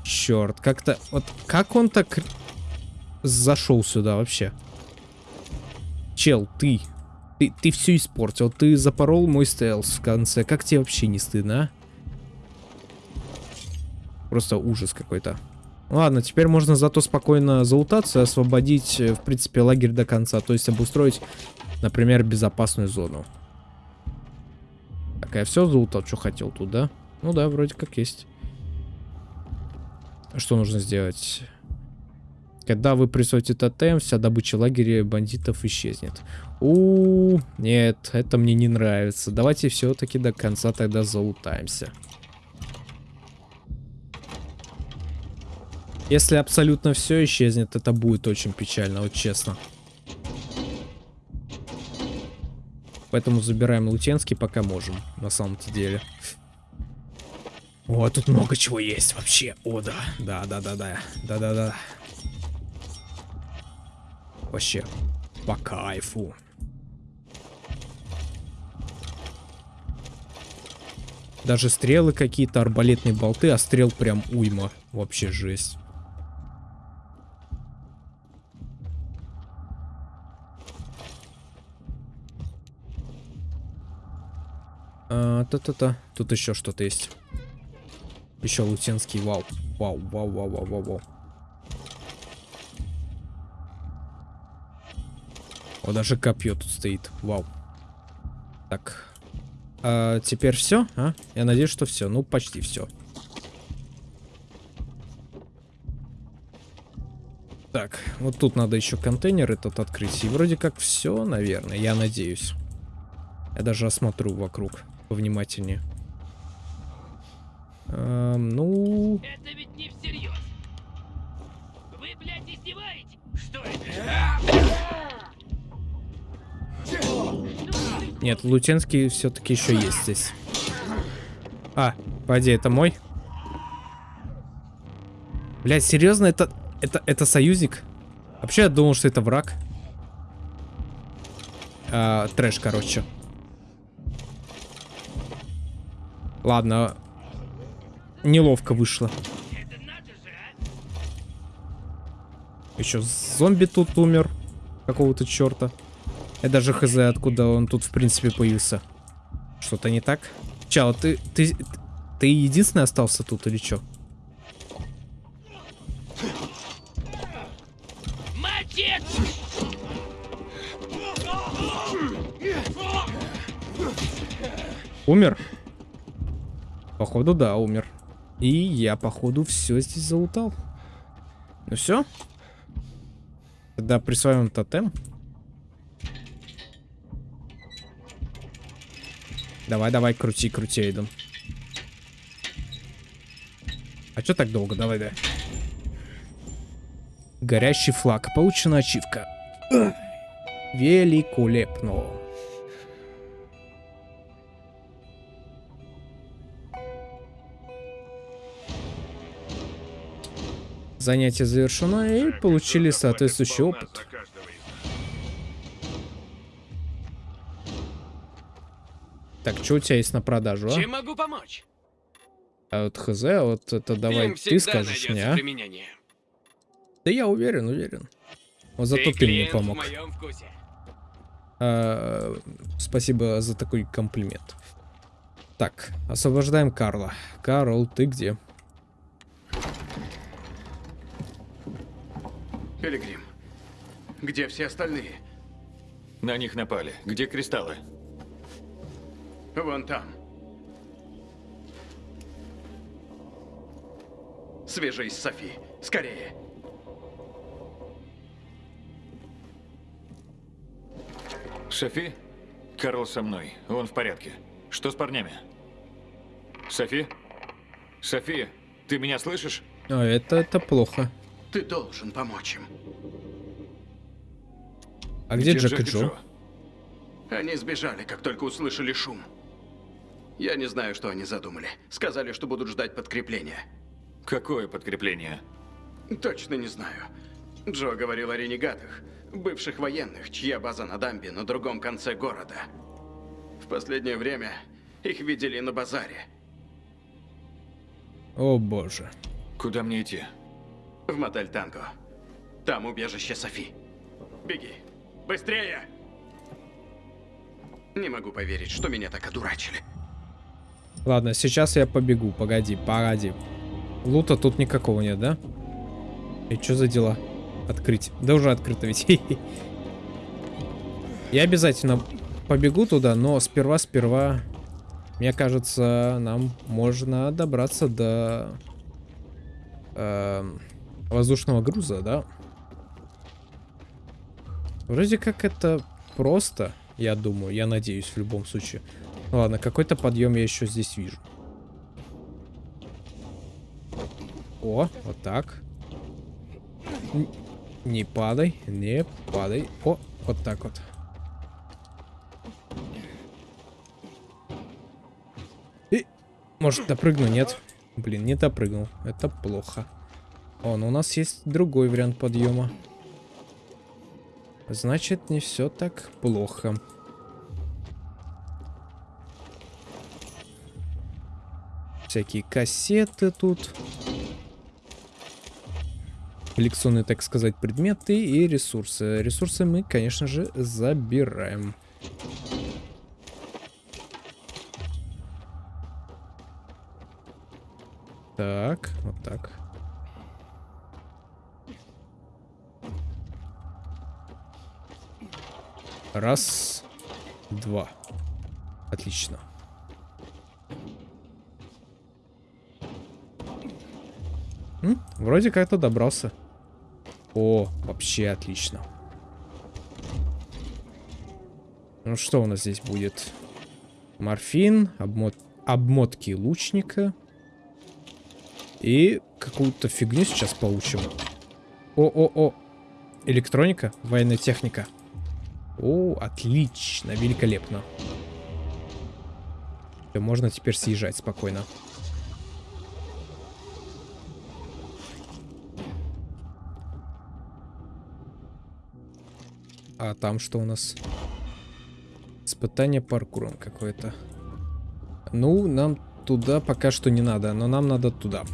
Черт, как-то... Вот как он так зашел сюда вообще? Чел, ты. Ты, ты все испортил. Ты запорол мой стелс в конце. Как тебе вообще не стыдно, а? Просто ужас какой-то. Ладно, теперь можно зато спокойно залутаться освободить, э, в принципе, лагерь до конца. То есть обустроить, например, безопасную зону. Так, я все залутал, что хотел тут, да? Ну да, вроде как есть. Что нужно сделать? Когда вы присвоите тотем, вся добыча лагеря бандитов исчезнет. У, нет, это мне не нравится. Давайте все-таки до конца тогда залутаемся. Если абсолютно все исчезнет, это будет очень печально, вот честно. Поэтому забираем Лутенский, пока можем, на самом-то деле. О, тут много чего есть вообще. О, да. Да, да, да, да. Да, да, да. Вообще, по кайфу. Даже стрелы какие-то, арбалетные болты, а стрел прям уйма. Вообще жесть. Та-та-та. Тут еще что-то есть. Еще лутенский вау. Вау, вау, вау, вау, вау, вау. О, даже копье тут стоит. Вау. Так. А, теперь все, а? Я надеюсь, что все. Ну, почти все. Так, вот тут надо еще контейнер этот открыть. И вроде как все, наверное, я надеюсь. Я даже осмотрю вокруг повнимательнее. Эм, ну... Это ведь не всерьез. Вы, блядь, издеваетесь? Что это? Нет, Лутенский все-таки еще есть здесь. А, пойди, это мой. Блять, серьезно, это, это, это союзник? Вообще я думал, что это враг. А, трэш, короче. Ладно. Неловко вышло. Еще зомби тут умер. Какого-то черта. Я даже хз, откуда он тут в принципе появился. Что-то не так? Чао, ты, ты, ты единственный остался тут или что? Умер? Походу, да, умер. И я, походу, все здесь залутал. Ну все. Тогда присваиваем тотем. Давай, давай, крути, крути, Эйден. А что так долго? Давай, да. Горящий флаг. Получена ачивка. Великолепно. Занятие завершено и получили соответствующий опыт. Так, что у тебя есть на продажу, а? Чем могу помочь? А вот хз, а вот это давай ты скажешь мне, а? применение. Да я уверен, уверен. Вот зато ты, мне клиент помог. А, спасибо за такой комплимент. Так, освобождаем Карла. Карл, ты где? Пилигрим, где все остальные? На них напали. Где кристаллы? Вон там. Свяжись с Софи. Скорее. Софи? Карл со мной. Он в порядке. Что с парнями? Софи? Софи, ты меня слышишь? А, это, это плохо. Ты должен помочь им. А где, Джек и Джо? Они сбежали, как только услышали шум. Я не знаю, что они задумали. Сказали, что будут ждать подкрепления. Какое подкрепление? Точно не знаю. Джо говорил о ренегатах, бывших военных, чья база на дамбе на другом конце города. В последнее время их видели на базаре. О боже. Куда мне идти? В мотель Танго. Там убежище Софи. Беги. Быстрее! Не могу поверить, что меня так одурачили. Ладно, сейчас я побегу. Погоди, погоди. Лута тут никакого нет, да? И что за дела? Открыть. Да уже открыто ведь. Я обязательно побегу туда, но сперва-сперва, мне кажется, нам можно добраться до э, воздушного груза, да? Вроде как это просто, я думаю, я надеюсь в любом случае. Ладно, какой-то подъем я еще здесь вижу. О, вот так. Не падай, не падай. О, вот так вот. И, может, допрыгну? Нет. Блин, не допрыгнул. Это плохо. О, ну у нас есть другой вариант подъема. Значит, не все так плохо. Всякие кассеты тут. Коллекционные, так сказать, предметы и ресурсы. Ресурсы мы, конечно же, забираем. Так, вот так. Раз, два. Отлично. М? Вроде как-то добрался. О, вообще отлично. Ну что у нас здесь будет? Морфин, обмот... обмотки лучника. И какую-то фигню сейчас получим. О-о-о. Электроника, военная техника. О, отлично, великолепно. Всё, Можно теперь съезжать спокойно. А там что у нас? Испытание паркуром какое-то. Ну, нам туда пока что не надо, но нам надо туда.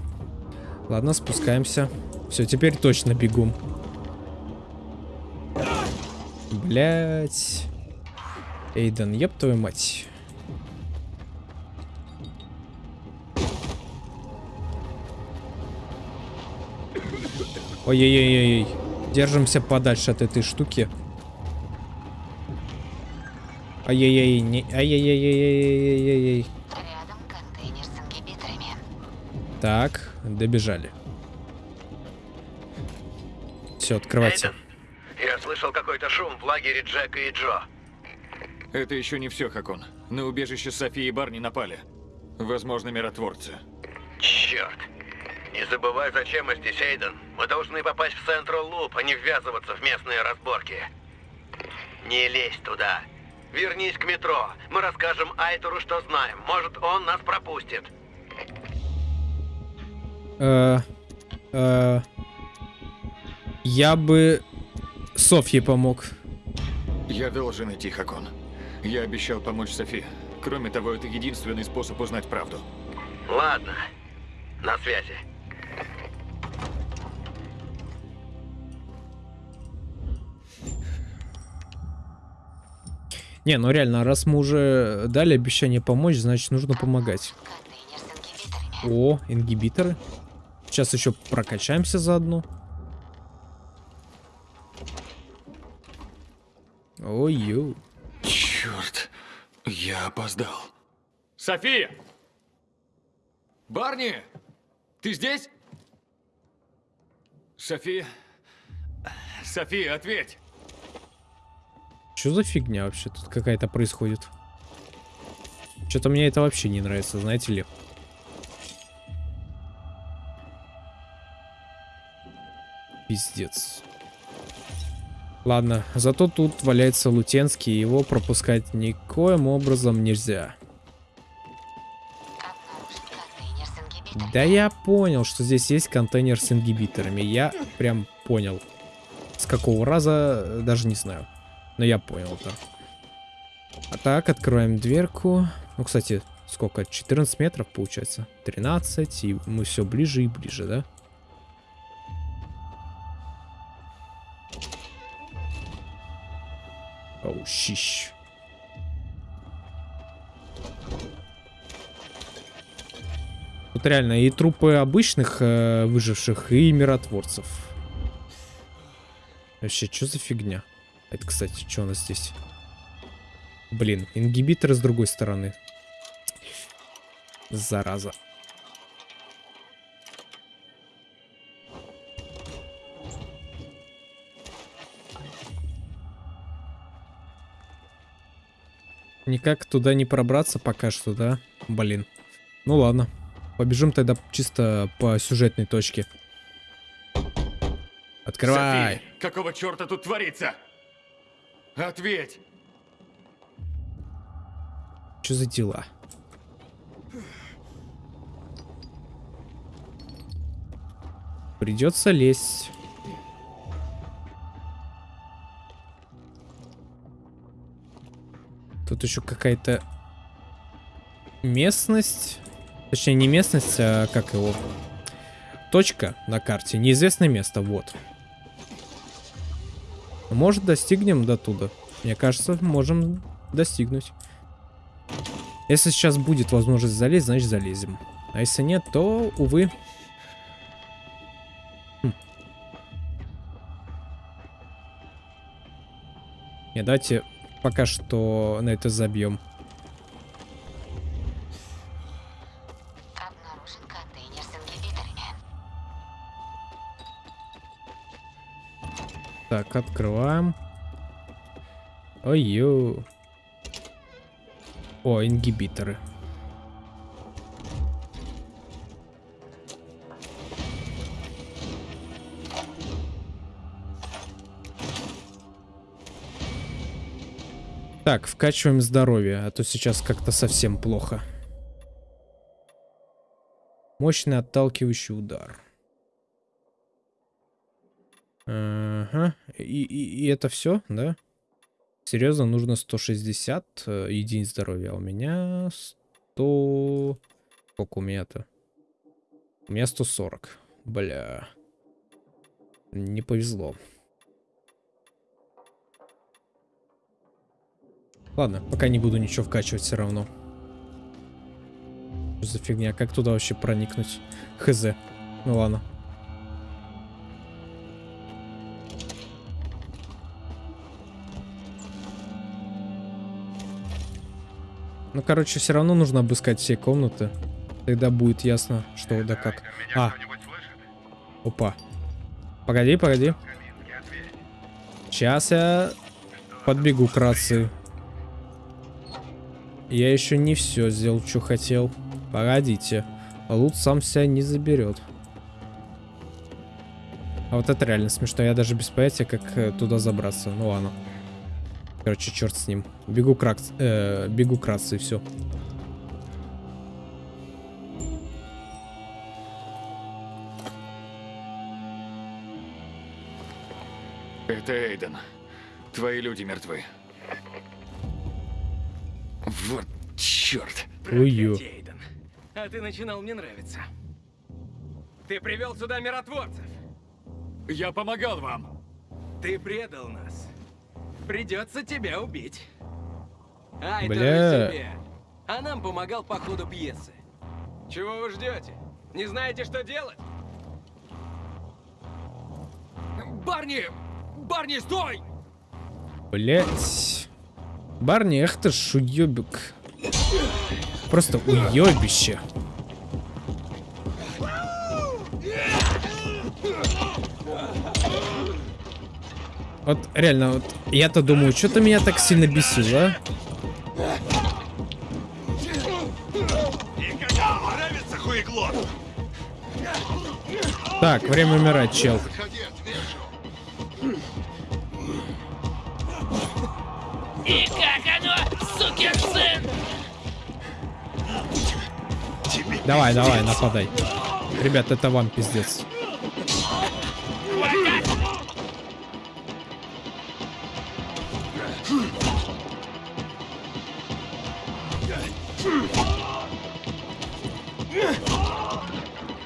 Ладно, спускаемся. Все, теперь точно бегом. Блять. Эйден, еб твою мать. Ой-ой-ой-ой. Держимся подальше от этой штуки. Ай-яй-яй, не... Ай-яй-яй-яй-яй-яй-яй. Так, добежали. Все, открывайте. Эйден, слышал какой-то шум в лагере Джека и Джо. Это еще не все, Хакон. На убежище Софии и Барни напали. Возможно, миротворцы. Черт. Не забывай, зачем мы здесь, Эйден. Мы должны попасть в Централ Луп, а не ввязываться в местные разборки. Не лезь туда. Вернись к метро. Мы расскажем Айтору, что знаем. Может, он нас пропустит. Э, э, я бы Софье помог. Я должен идти, Хакон. Я обещал помочь Софи. Кроме того, это единственный способ узнать правду. Ладно. На связи. Не, ну реально, раз мы уже дали обещание помочь, значит нужно помогать. О, ингибиторы. Сейчас еще прокачаемся заодно. Ой-ё. Черт, я опоздал. София! Барни! Ты здесь? София? София, ответь! Что за фигня вообще тут какая-то происходит? Что-то мне это вообще не нравится, знаете ли. Пиздец. Ладно, зато тут валяется Лутенский, его пропускать никоим образом нельзя. Да я понял, что здесь есть контейнер с ингибиторами. Я прям понял. С какого раза, даже не знаю. Но я понял, да. А так, откроем дверку. Ну, кстати, сколько? 14 метров получается? 13, и мы все ближе и ближе, да? Оу, щищ. Тут реально и трупы обычных э, выживших, и миротворцев. Вообще, что за фигня? Это, кстати, что у нас здесь? Блин, ингибиторы с другой стороны. Зараза. Никак туда не пробраться пока что, да? Блин. Ну ладно. Побежим тогда чисто по сюжетной точке. Открывай. Софи, какого черта тут творится? Ответь! Что за дела? Придется лезть. Тут еще какая-то местность. Точнее, не местность, а как его... Точка на карте. Неизвестное место, вот. Может, достигнем до туда. Мне кажется, можем достигнуть. Если сейчас будет возможность залезть, значит залезем. А если нет, то, увы. Хм. Не, давайте пока что на это забьем. Так, открываем. Ой-ё. О, ингибиторы. Так, вкачиваем здоровье, а то сейчас как-то совсем плохо. Мощный отталкивающий удар. Ага. И, и, и это все, да? Серьезно, нужно 160 э, единиц здоровья, а у меня 100... Сколько у меня-то? У меня 140. Бля. Не повезло. Ладно, пока не буду ничего вкачивать все равно. Что за фигня? Как туда вообще проникнуть? Хз. Ну ладно. Ну, короче, все равно нужно обыскать все комнаты. Тогда будет ясно, что да как. А. Опа. Погоди, погоди. Сейчас я подбегу к рации. Я еще не все сделал, что хотел. Погодите. Лут сам себя не заберет. А вот это реально смешно. Я даже без понятия, как э, туда забраться. Ну ладно. Короче, черт с ним. Бегу к, ракс... э, бегу к рации, все. Это Эйден. Твои люди мертвы. Вот черт. Ую. А ты начинал мне нравиться. Ты привел сюда миротворцев. Я помогал вам. Ты предал нас. Придется тебя убить. Ай, Бля. себе. А нам помогал по ходу пьесы. Чего вы ждете? Не знаете, что делать? Барни! Барни, стой! Блять. Барни, эх ты ж уебик. Просто уебище. Вот реально, вот я-то думаю, что-то меня так сильно бесило, а? Так, время умирать, чел. Давай, давай, нападай. Ребят, это вам пиздец.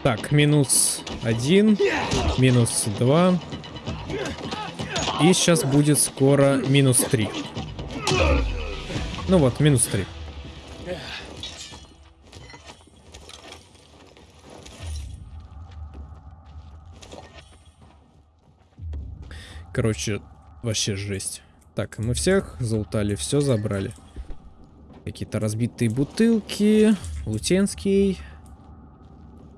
Так, минус один, минус два. И сейчас будет скоро минус три. Ну вот, минус три. Короче, вообще жесть. Так, мы всех залутали, все забрали. Какие-то разбитые бутылки, лутенский,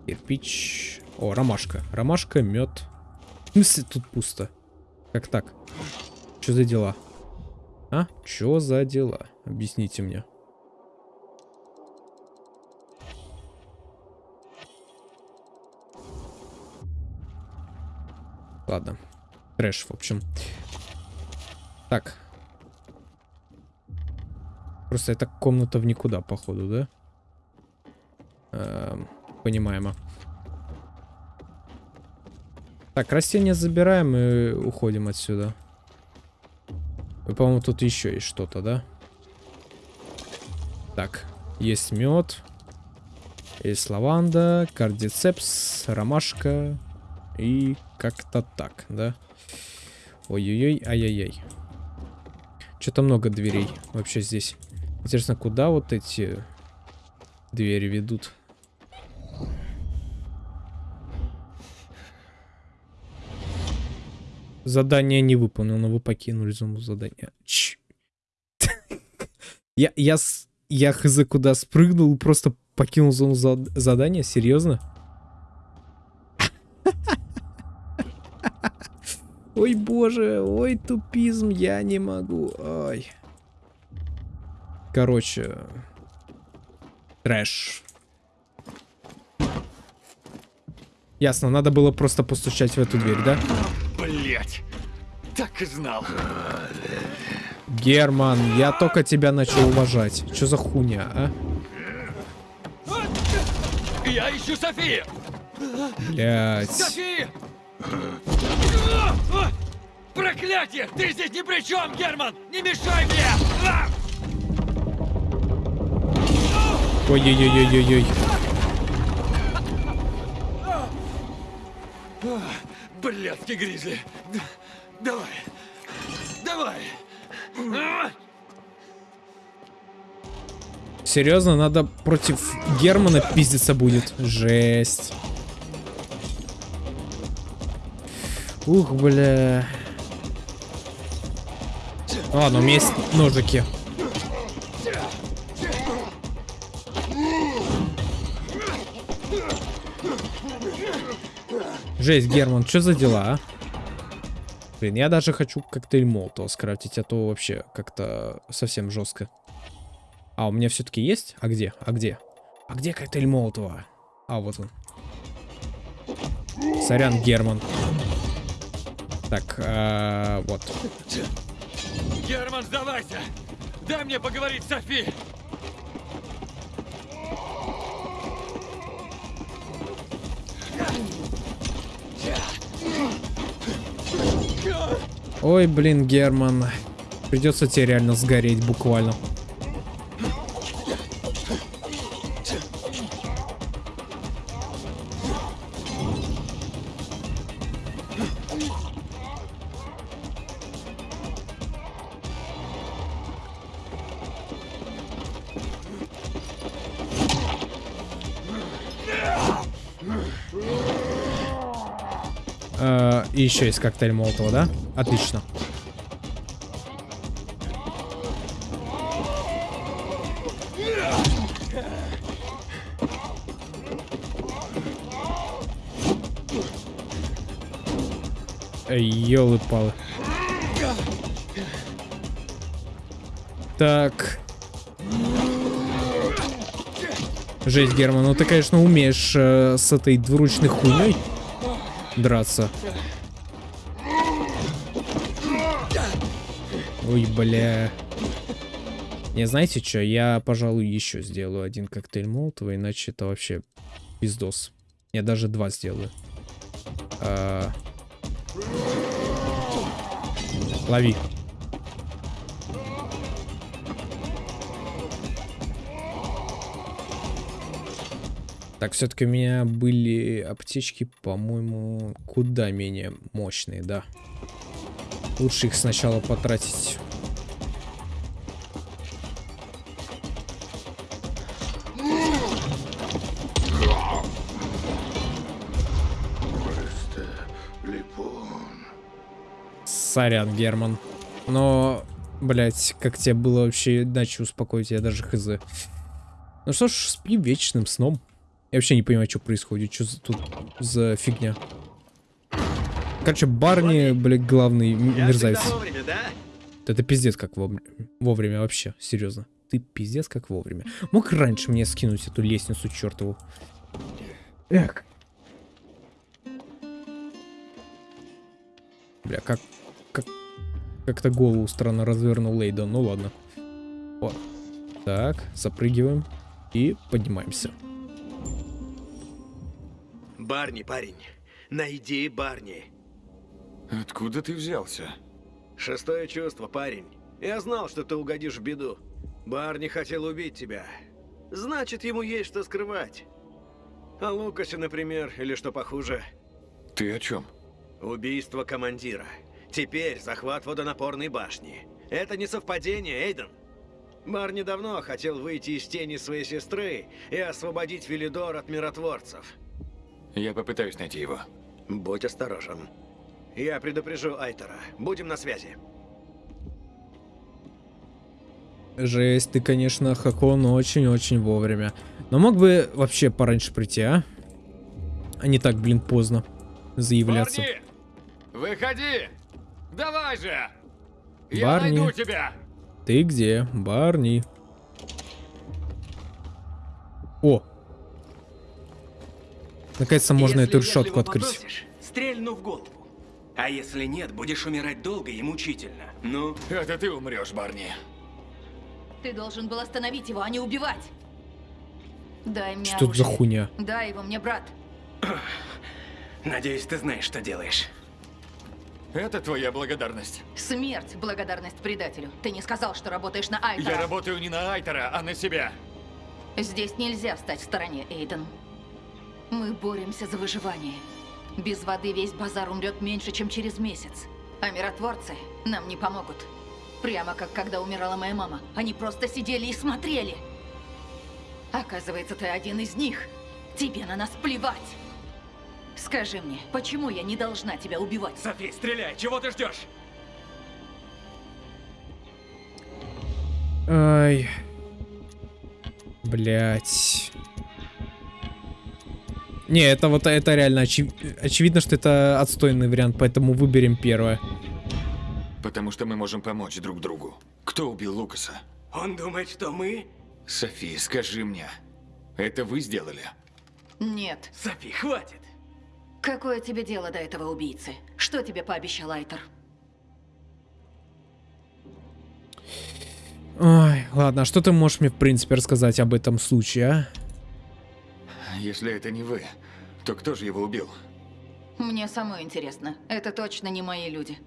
кирпич. О, ромашка. Ромашка, мед. В смысле тут пусто? Как так? Что за дела? А? Что за дела? Объясните мне. Ладно. Трэш, в общем. Так. Просто это комната в никуда, походу, да? Эм, понимаемо. Так, растения забираем и уходим отсюда. И, по-моему, тут еще есть что-то, да? Так, есть мед. Есть лаванда, кардицепс, ромашка. И как-то так, да? Ой-ой-ой, ай-яй-яй. Что-то много дверей вообще здесь. Интересно, куда вот эти двери ведут? Задание не выполнено, вы покинули зону задания. Ч я, я, я хз куда спрыгнул, просто покинул зону зад- задания? Серьезно? Ой, боже, ой, тупизм, я не могу. Ой. Короче. Трэш. Ясно, надо было просто постучать в эту дверь, да? Блять. Так и знал. Герман, я только тебя начал уважать. Что за хуйня, а? Я ищу Софию! Блять. София! Проклятие! Ты здесь ни при чем, Герман! Не мешай мне! А! Ой-ой-ой-ой-ой. Блядский гризли! Давай! Давай! А! Серьезно, надо против Германа пиздиться будет. Жесть. Ух, бля. Ладно, у меня есть ножики. Жесть, Герман, что за дела, а? Блин, я даже хочу коктейль Молотова скрафтить, а то вообще как-то совсем жестко. А, у меня все-таки есть? А где? А где? А где коктейль Молотова? А, вот он. Сорян, Герман. Так, а, вот. Герман, сдавайся! Дай мне поговорить с Софи! Ой, блин, Герман. Придется тебе реально сгореть буквально. Еще есть коктейль Молотова, да? Отлично. Ёлы-палы. Так. Жесть, Герман, ну ты, конечно, умеешь э, с этой двуручной хуйней драться. Ой, бля. Не, знаете что, я, пожалуй, еще сделаю один коктейль Молотова, иначе это вообще пиздос. Я даже два сделаю. А... Лови. Так, все-таки у меня были аптечки, по-моему, куда менее мощные, да. Лучше их сначала потратить. Сорян, Герман. Но, блять, как тебе было вообще иначе успокоить, я даже хз. Ну что ж, спи вечным сном. Я вообще не понимаю, что происходит, что тут за фигня. Короче, Барни, блядь, главный мерзавец. вовремя, да? Это пиздец как вовремя, вовремя вообще, серьезно. Ты пиздец как вовремя. Мог раньше мне скинуть эту лестницу чертову. Эх. Бля, как... Как... Как-то голову странно развернул Лейда. Ну ладно. Вот. Так, запрыгиваем. И поднимаемся. Барни, парень. Найди Барни. Откуда ты взялся? Шестое чувство, парень. Я знал, что ты угодишь в беду. Барни хотел убить тебя. Значит, ему есть что скрывать. О Лукасе, например, или что похуже. Ты о чем? Убийство командира. Теперь захват водонапорной башни. Это не совпадение, Эйден. Барни давно хотел выйти из тени своей сестры и освободить Велидор от миротворцев. Я попытаюсь найти его. Будь осторожен. Я предупрежу Айтера. Будем на связи. Жесть, ты, конечно, Хакон очень-очень вовремя. Но мог бы вообще пораньше прийти, а? А не так, блин, поздно заявляться. Барни! Выходи! Давай же! Я Барни. найду тебя! Ты где? Барни. О! Наконец-то можно Если эту решетку открыть. попросишь, стрельну в голову. А если нет, будешь умирать долго и мучительно. Ну? Это ты умрешь, Барни. Ты должен был остановить его, а не убивать. Дай мне Что за хуйня? Дай его мне, брат. Надеюсь, ты знаешь, что делаешь. Это твоя благодарность. Смерть, благодарность предателю. Ты не сказал, что работаешь на Айтера. Я работаю не на Айтера, а на себя. Здесь нельзя встать в стороне, Эйден. Мы боремся за выживание. Без воды весь базар умрет меньше, чем через месяц. А миротворцы нам не помогут. Прямо как когда умирала моя мама. Они просто сидели и смотрели. Оказывается, ты один из них. Тебе на нас плевать. Скажи мне, почему я не должна тебя убивать? Софи, стреляй! Чего ты ждешь? Ай. Блять. Не, это вот это реально очи- очевидно, что это отстойный вариант, поэтому выберем первое. Потому что мы можем помочь друг другу. Кто убил Лукаса? Он думает, что мы... Софи, скажи мне. Это вы сделали? Нет. Софи, хватит! Какое тебе дело до этого убийцы? Что тебе пообещал Айтер? Ой, ладно, а что ты можешь мне, в принципе, рассказать об этом случае, а? Если это не вы, то кто же его убил? Мне самой интересно. Это точно не мои люди.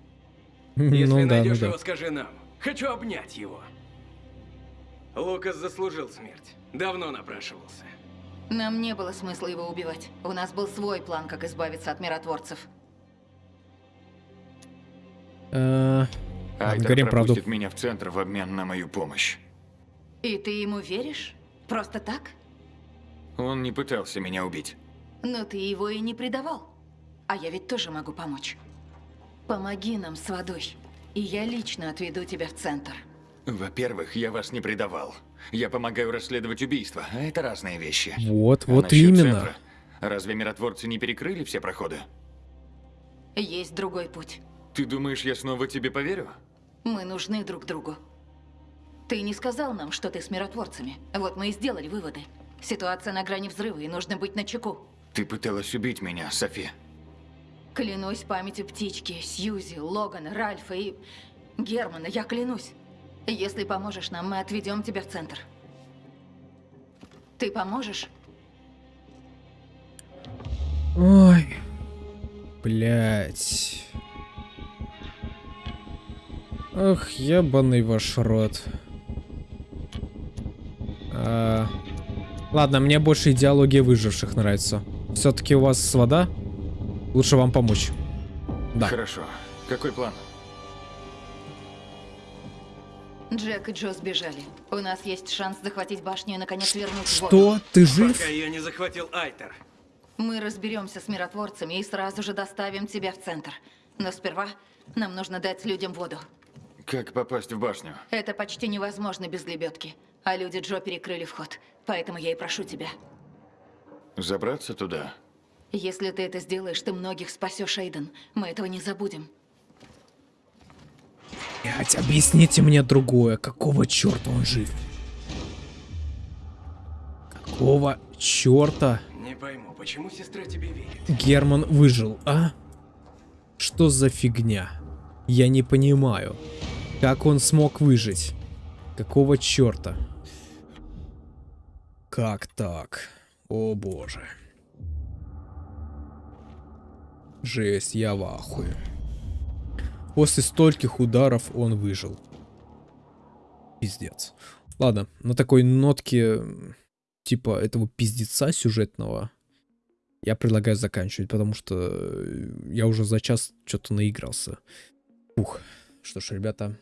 Если ну да, ну найдешь да. его, скажи нам. Хочу обнять его. Лукас заслужил смерть. Давно напрашивался. Нам не было смысла его убивать. У нас был свой план, как избавиться от миротворцев. Э, говорим правду. пропустит меня в центр в обмен на мою помощь. И ты ему веришь? Просто так? Он не пытался меня убить. Но ты его и не предавал. А я ведь тоже могу помочь. Помоги нам с водой, и я лично отведу тебя в центр. Во-первых, я вас не предавал. Я помогаю расследовать убийства, а это разные вещи. Вот, А вот именно. центра? Разве миротворцы не перекрыли все проходы? Есть другой путь. Ты думаешь, я снова тебе поверю? Мы нужны друг другу. Ты не сказал нам, что ты с миротворцами. Вот мы и сделали выводы. Ситуация на грани взрыва, и нужно быть начеку. Ты пыталась убить меня, Софи. Клянусь памятью птички, Сьюзи, Логана, Ральфа и Германа, я клянусь. Если поможешь нам, мы отведем тебя в центр. Ты поможешь? Ой. Блять. Ох, ебаный ваш рот. А, Ладно, мне больше идеология выживших нравится. Все-таки у вас вода? Лучше вам помочь. Да. Хорошо. Какой план? Джек и Джо сбежали. У нас есть шанс захватить башню и наконец вернуть воду. Что? Ты жив? Пока ее не захватил Айтер. Мы разберемся с миротворцами и сразу же доставим тебя в центр. Но сперва нам нужно дать людям воду. Как попасть в башню? Это почти невозможно без лебедки. А люди Джо перекрыли вход. Поэтому я и прошу тебя. Забраться туда? Если ты это сделаешь, ты многих спасешь, Эйден. Мы этого не забудем. Блять, объясните мне другое. Какого черта он жив? Какого черта Не пойму, почему сестра тебе верит? Герман выжил, а? Что за фигня? Я не понимаю. Как он смог выжить? Какого черта? Как так? О боже. Жесть, я в ахуе. После стольких ударов он выжил. Пиздец. Ладно, на такой нотке, типа этого пиздеца сюжетного, я предлагаю заканчивать, потому что э, я уже за час что-то наигрался. Ух. Что ж, ребята,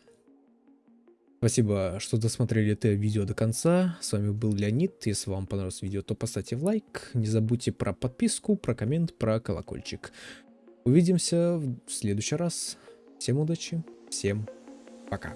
спасибо, что досмотрели это видео до конца. С вами был Леонид. Если вам понравилось видео, то поставьте лайк. Не забудьте про подписку, про коммент, про колокольчик. Увидимся в следующий раз. Всем удачи, всем пока.